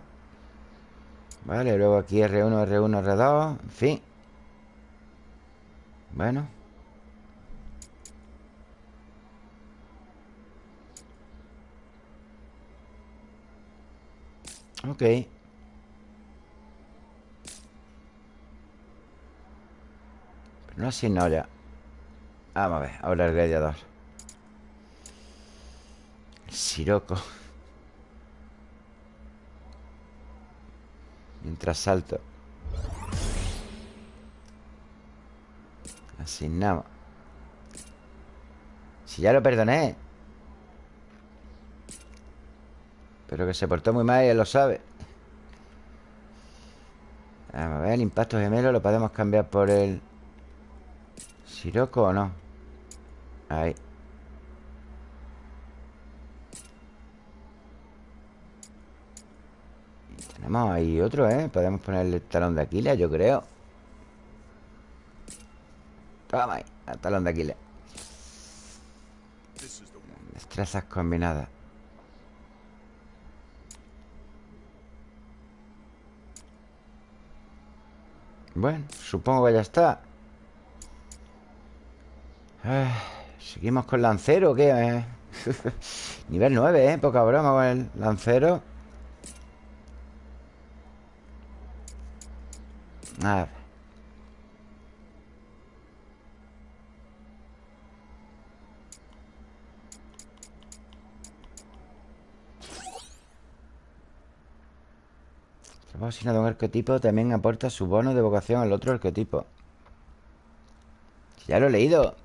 Vale, luego aquí R1, R1, R2 En fin. Bueno Ok. Pero no así no ya Vamos a ver, ahora el gladiador. El siroco. Mientras salto. Asignamos Si ya lo perdoné Pero que se portó muy mal y él lo sabe. Vamos a ver, el impacto gemelo lo podemos cambiar por el Siroco o no Ahí. Tenemos ahí otro, ¿eh? Podemos ponerle el talón de Aquiles, yo creo. Toma ahí, el talón de Aquiles. Destrezas combinadas Bueno, supongo que ya está eh, ¿Seguimos con lancero qué? Eh, nivel 9, ¿eh? Poca broma con el lancero A ver Trabajo asignado a un arquetipo también aporta su bono de vocación al otro arquetipo. Ya lo he leído.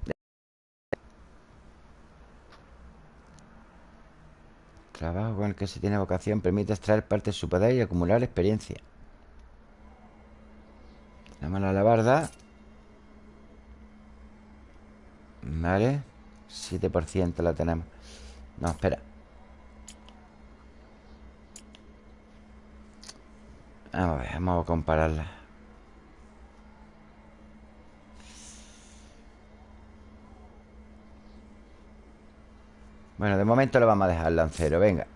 Trabajo con el que se tiene vocación permite extraer parte de su poder y acumular experiencia. La alabarda. Vale. 7% la tenemos. No, espera. A ver, vamos a compararla. Bueno, de momento le vamos a dejar lancero, venga.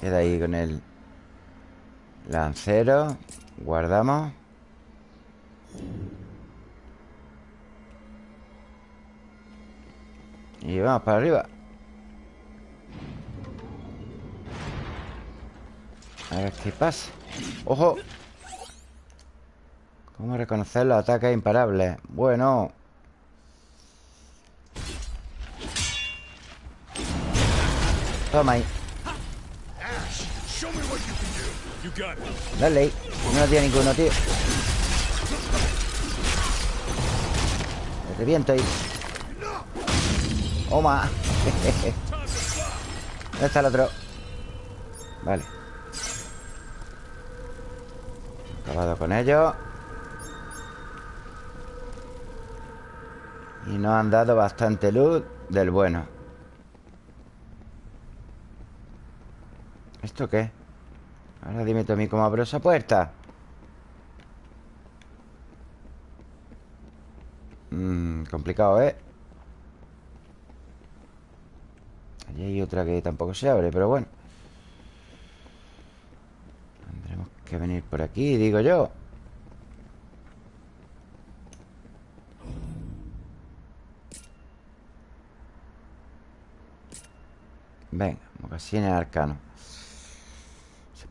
Queda ahí con el lancero Guardamos. Y vamos para arriba A ver qué pasa. ¡Ojo! ¿Cómo reconocer los ataques imparables? Bueno. Toma ahí. Dale ahí. No tiene ninguno, tío. Me reviento ahí. Toma ¿Dónde está el otro? Vale Acabado con ellos Y nos han dado bastante luz del bueno ¿Esto qué? Ahora dime tú a mí cómo abro esa puerta Mmm, complicado, ¿eh? Allí hay otra que tampoco se abre, pero bueno Tendremos que venir por aquí, digo yo. Venga, mocasines arcano.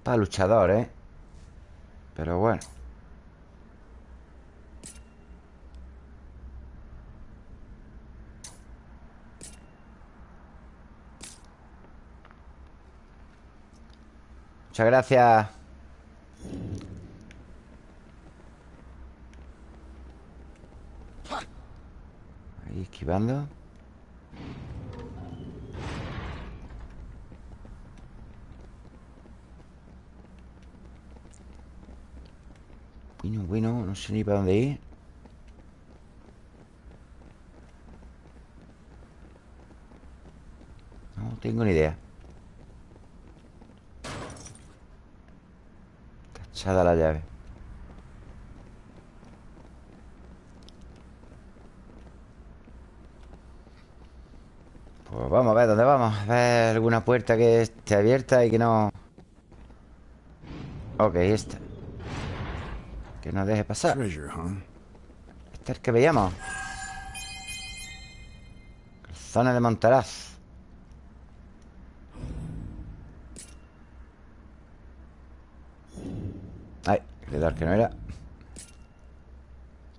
Para luchador, ¿eh? Pero bueno. Muchas gracias Ahí esquivando. Bueno, bueno, no sé ni para dónde ir. No tengo ni idea Cachada la llave Pues vamos a ver dónde vamos A ver alguna puerta que esté abierta y que no... Ok, esta que nos deje pasar. Este es el que veíamos. Zona de Montaraz. Ay, dar que no era.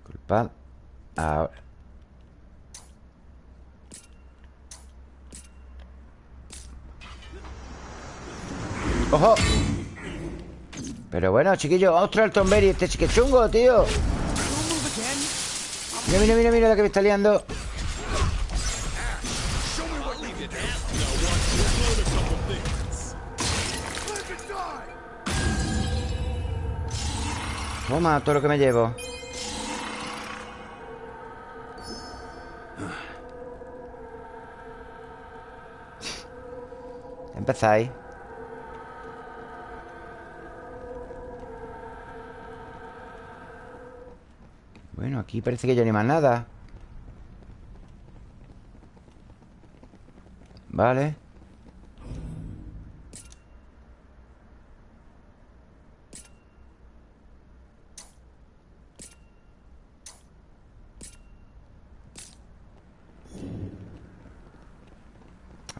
Culpad. Ahora. ¡Ojo! Pero bueno, chiquillo, ostras el Tomberry, este chique chungo, tío. Mira, mira, mira, mira la que me está liando. Toma, todo lo que me llevo. Empezáis. Bueno, aquí parece que ya no hay más nada Vale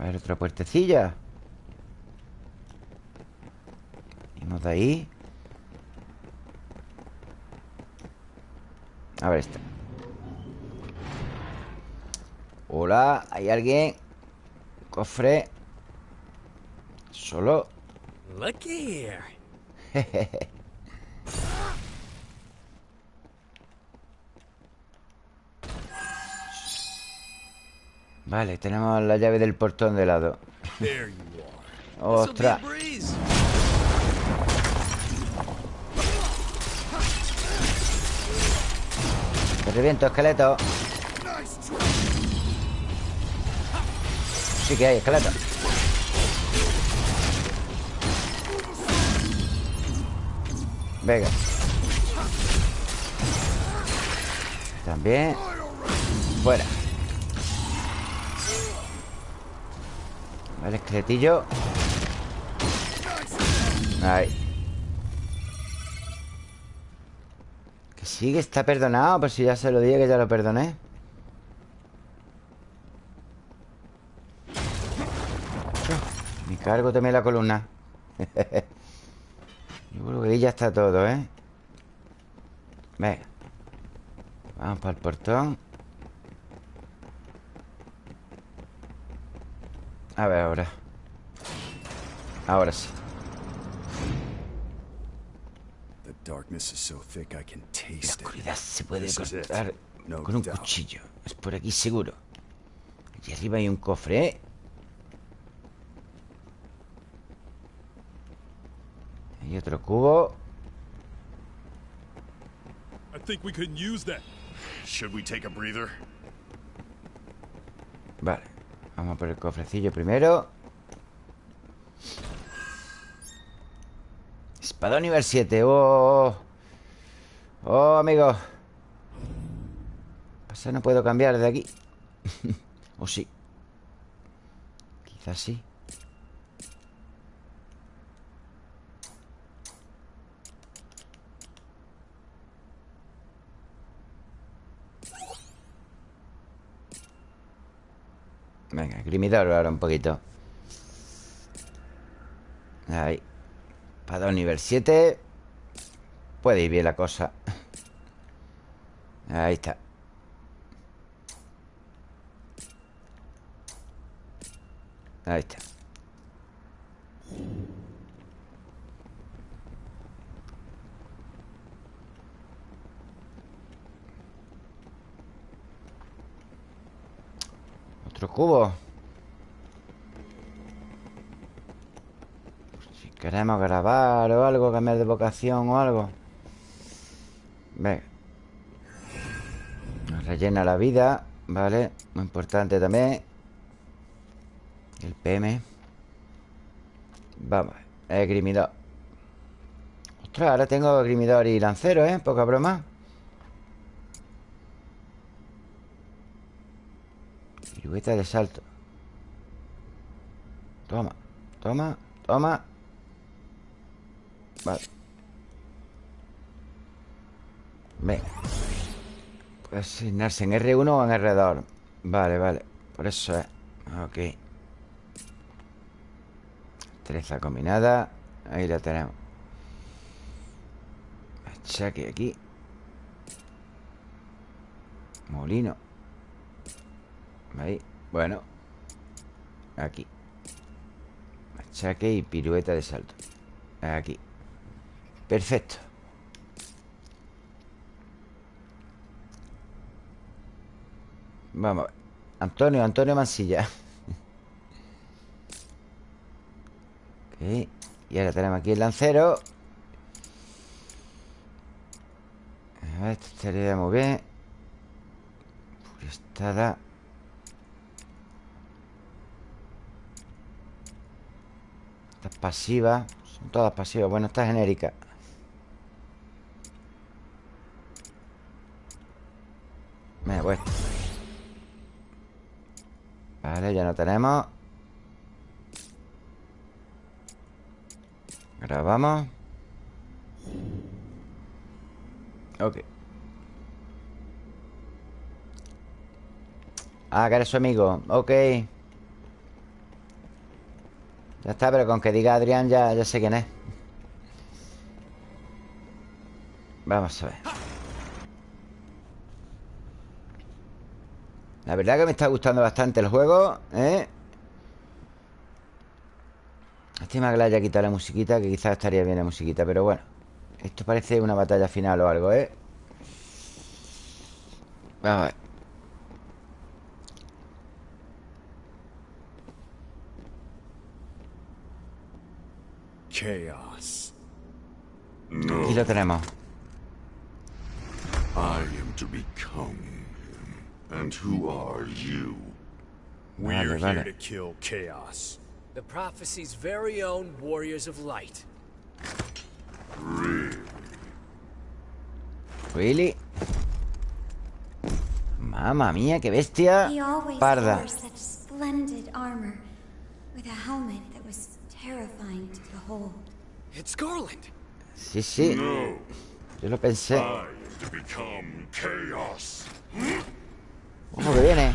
ver, otra puertecilla. Vamos de ahí. A ver esta. Hola, ¿hay alguien? Cofre Solo Vale, tenemos la llave del portón de lado. ¡Ostras! Te reviento, esqueleto. Sí que hay, esqueleto. Venga. También. Fuera Vale, esqueletillo. Ahí. Sí que está perdonado Pero si ya se lo dije que ya lo perdoné. Me cargo también la columna. Yo creo que ahí ya está todo, ¿eh? Venga. Vamos para el portón A ver ahora Ahora sí La oscuridad se puede cortar con un cuchillo. Es por aquí seguro. Aquí arriba hay un cofre, ¿eh? Hay otro cubo. Vale. Vamos por el cofrecillo primero. Espada nivel 7. Oh, oh, amigo. Pasa, no puedo cambiar de aquí. o sí. Quizás sí. Venga, grimidor ahora un poquito. Ahí. Para nivel 7 Puede ir bien la cosa Ahí está Ahí está Otro cubo. Si queremos grabar o algo Cambiar de vocación o algo. Venga Nos rellena la vida Vale, muy importante también. El PM Vamos, el grimidor. Ostras, ahora tengo grimidor y lancero, ¿eh? Poca broma Pirueta de salto. Toma, toma, toma. Vale. Venga. Puede asignarse en R1 o en R2 Vale, vale. Por eso es. Ok. Treza combinada. Ahí la tenemos. Achaque aquí. Molino Ahí, bueno. Aquí. Machaque y pirueta de salto. Aquí. Perfecto. Vamos a ver. Antonio, Antonio Mansilla Ok Y ahora tenemos aquí el lancero. A ver, esto estaría muy bien. Furestada Esta es pasiva Son todas pasivas. Bueno, esta es genérica. Me voy. Vale, ya no tenemos. Grabamos. Ok. Ah, que eres su amigo. Ok Ya está, pero con que diga Adrián ya, ya sé quién es Vamos a ver La verdad que me está gustando bastante el juego ¿eh? Lástima que le haya quitado la musiquita Que quizás estaría bien la musiquita Pero bueno Esto parece una batalla final o algo, ¿eh? Vamos a ver Chaos. Aquí lo tenemos I am to become him. And who are you? We're Vale, here to kill Chaos. The prophecy's very own Warriors of Light. Really? Really? Mamma mía, qué bestia He always Parda wore such splendid armor, with a helmet that was terrifying to behold. It's Garland. Sí, sí No. Yo lo pensé I am to become chaos. Ojo que viene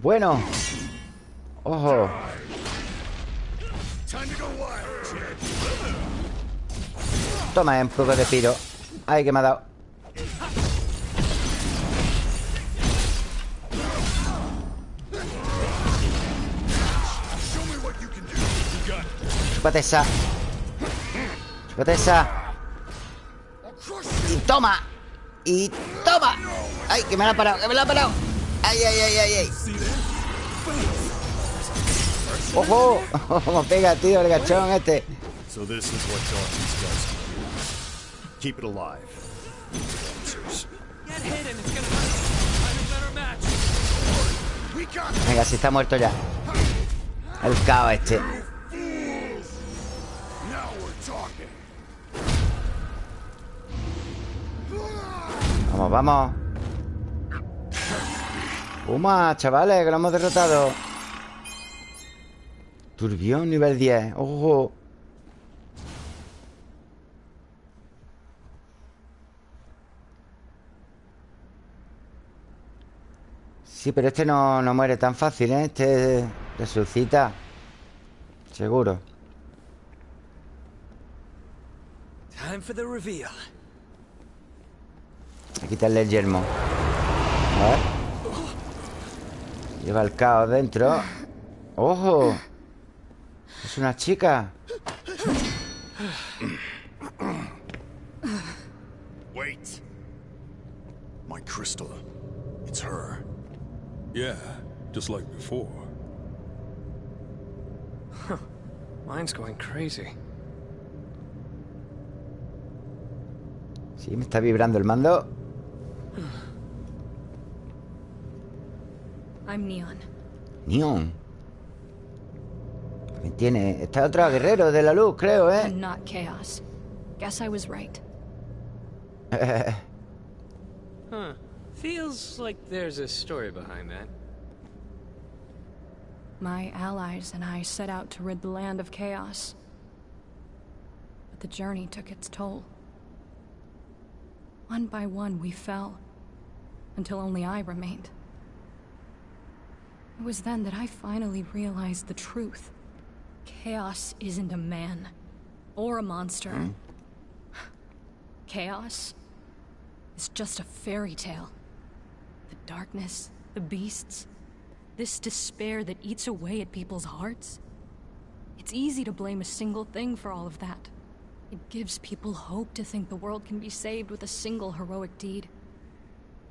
Bueno Ojo Time to go. Toma un poco de piro. Ay, que me ha dado. Chúpate esa. Chúpate esa. Y toma. Y toma. Ay, que me la ha parado, que me la ha parado. Ay, ay, ay, ay, ay. ¡Ojo! Como pega, tío, el gachón este Venga, si está muerto ya. El caos este. Vamos, vamos. Puma, chavales, que lo hemos derrotado. Turbión nivel 10 Ojo Sí, pero este no, no muere tan fácil, ¿eh? Este resucita. Seguro. Time for the reveal. A quitarle el yermo. A ver. Lleva el caos dentro. ¡Ojo! Es una chica. Wait. My crystal. It's her. Yeah, just like before. Huh. Mine's going crazy. Sí, me está vibrando el mando. I'm Neon. Neon. También tiene... Está otro guerrero de la luz, creo, ¿eh? And not chaos. Guess I was right. Huh. Feels like there's a story behind that. My allies and I set out to rid the land of chaos. But the journey took its toll. One by one, we fell, until only I remained. It was then that I finally realized the truth. Chaos isn't a man, or a monster. Hmm? Chaos is just a fairy tale. The darkness, the beasts, this despair that eats away at people's hearts. It's easy to blame a single thing for all of that. It gives people hope to think the world can be saved with a single heroic deed.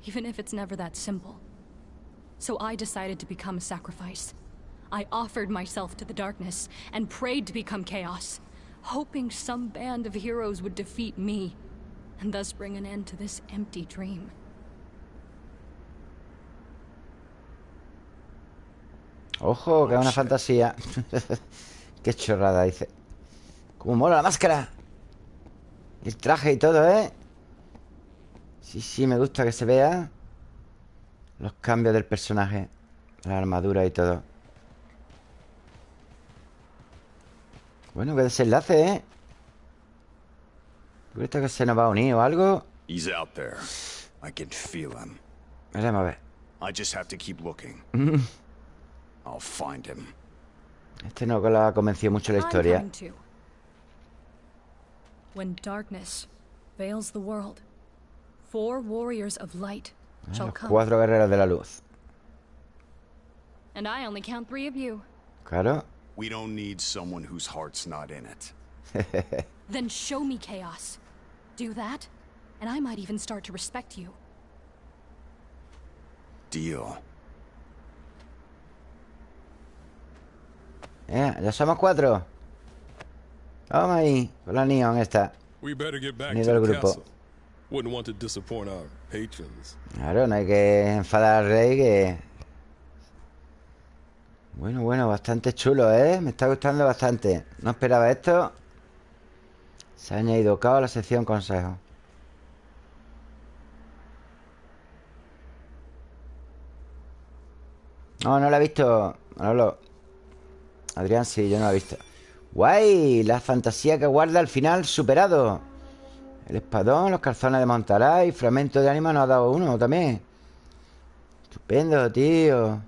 Even if it's never that simple. So I decided to become a sacrifice. I offered myself to the darkness and prayed to become chaos, hoping some band of heroes would defeat me, and thus bring an end to this empty dream. Ojo, que es una fantasía. Qué chorrada, dice. Como mola la máscara. El traje y todo, ¿eh? Sí, sí, me gusta que se vea Los cambios del personaje La armadura y todo Bueno, qué desenlace, ¿eh? ¿Tú crees que se nos va a unir o algo? He's out there. I can feel him. Veremos a ver I just have to keep looking. I'll find him. Este no que lo ha convencido mucho la I'm historia coming. When darkness veils the world, four warriors of light Ah, shall Los come. cuatro guerreros de la luz And I only count three of you. Claro We don't need someone whose heart's not in it. Then show me chaos. Do that, and I might even start to respect you. Deal. Eh, Ya somos cuatro. Vamos ahí Con la neon esta. Del the grupo. Claro, no hay que enfadar al rey que... Bueno, bueno, bastante chulo, ¿eh? Me está gustando bastante. No esperaba esto. Se ha añadido caos a la sección consejo. No, no la he visto. Manolo Adrián sí, yo no la he visto. ¡Guay! La fantasía que guarda al final superado. El espadón, los calzones de Montaray fragmento de ánima nos ha dado uno también. Estupendo, tío.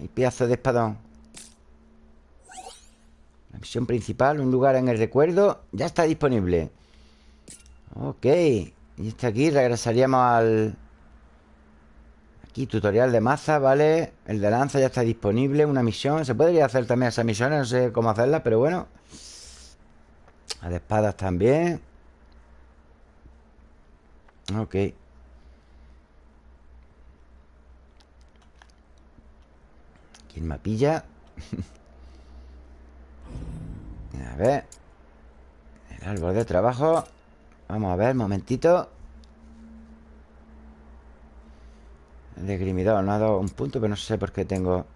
Hay pedazo de espadón. La misión principal, un lugar en el recuerdo Ya está disponible. Ok Y este aquí regresaríamos al... Aquí, tutorial de maza, ¿vale? El de lanza ya está disponible Una misión, se podría hacer también esas misiones No sé cómo hacerlas, pero bueno. La de espadas también. Ok. ¿Quién me pilla? a ver. El árbol de trabajo. Vamos a ver, momentito El desgrimidor no ha dado un punto Pero no sé por qué tengo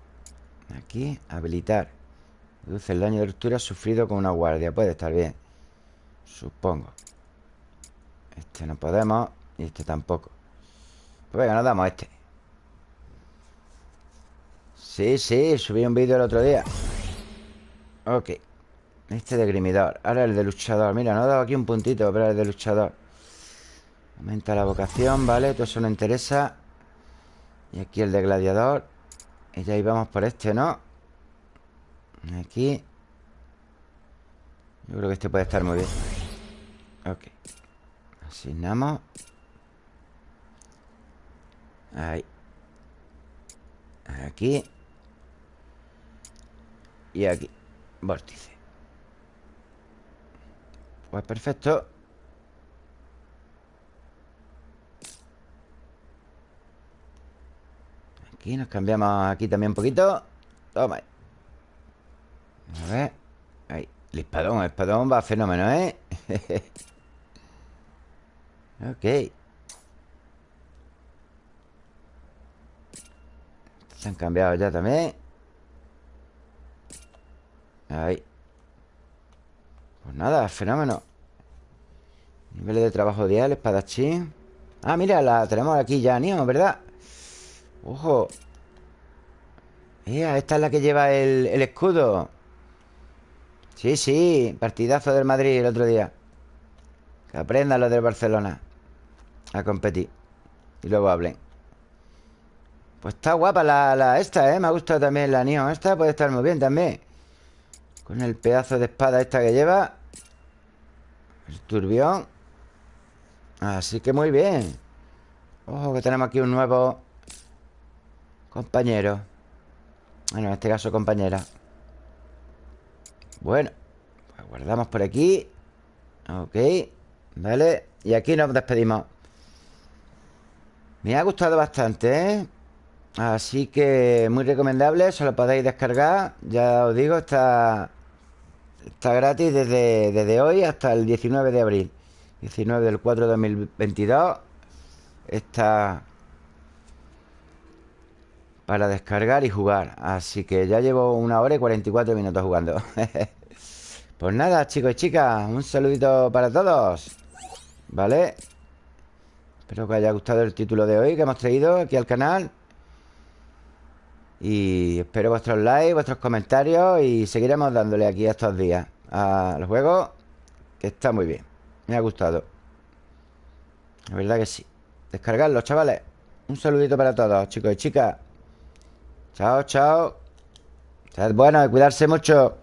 Aquí, habilitar. Reduce el daño de ruptura sufrido con una guardia. Puede estar bien Supongo. Este no podemos Y este tampoco. Pues venga, nos damos este. Sí, sí, subí un vídeo el otro día. Ok Este de grimidor Ahora el de luchador. Mira, nos ha dado aquí un puntito Pero el de luchador. Aumenta la vocación, ¿vale? Todo eso no interesa Y aquí el de gladiador. Y ya íbamos por este, ¿no? Aquí. Yo creo que este puede estar muy bien. Ok. Asignamos. Ahí. Aquí. Y aquí. Vórtice. Pues perfecto Aquí nos cambiamos aquí también un poquito. Toma A ver. Ahí. El espadón, el espadón va fenómeno, ¿eh? ok. Se han cambiado ya también. Ahí. Pues nada, fenómeno. Niveles de trabajo dial, espadachín. Ah, mira, la tenemos aquí ya, Nio, ¿verdad? Ojo. Esta es la que lleva el, escudo. Sí, sí Partidazo del Madrid el otro día. Que aprendan los del Barcelona A competir Y luego hablen. Pues está guapa la, esta, ¿eh? Me ha gustado también la Neon Esta puede estar muy bien también. Con el pedazo de espada esta que lleva. El turbión. Así que muy bien. Ojo que tenemos aquí un nuevo Compañero. Bueno, en este caso compañera. Bueno Pues guardamos por aquí. Ok Vale. Y aquí nos despedimos. Me ha gustado bastante, ¿eh? Así que muy recomendable, se lo podéis descargar. Ya os digo, está Está gratis desde, desde hoy hasta el 19 de abril. 19 del 4 de 2022 Está Para descargar y jugar. Así que ya llevo una hora y 44 minutos jugando. Pues nada, chicos y chicas Un saludito para todos. ¿Vale? Espero que haya gustado el título de hoy que hemos traído aquí al canal. Y espero vuestros likes, vuestros comentarios Y seguiremos dándole aquí estos días Al juego Que está muy bien. Me ha gustado. La verdad que sí. Descargarlo, chavales. Un saludito para todos, chicos y chicas Chao, chao. Sed buenos y cuidarse mucho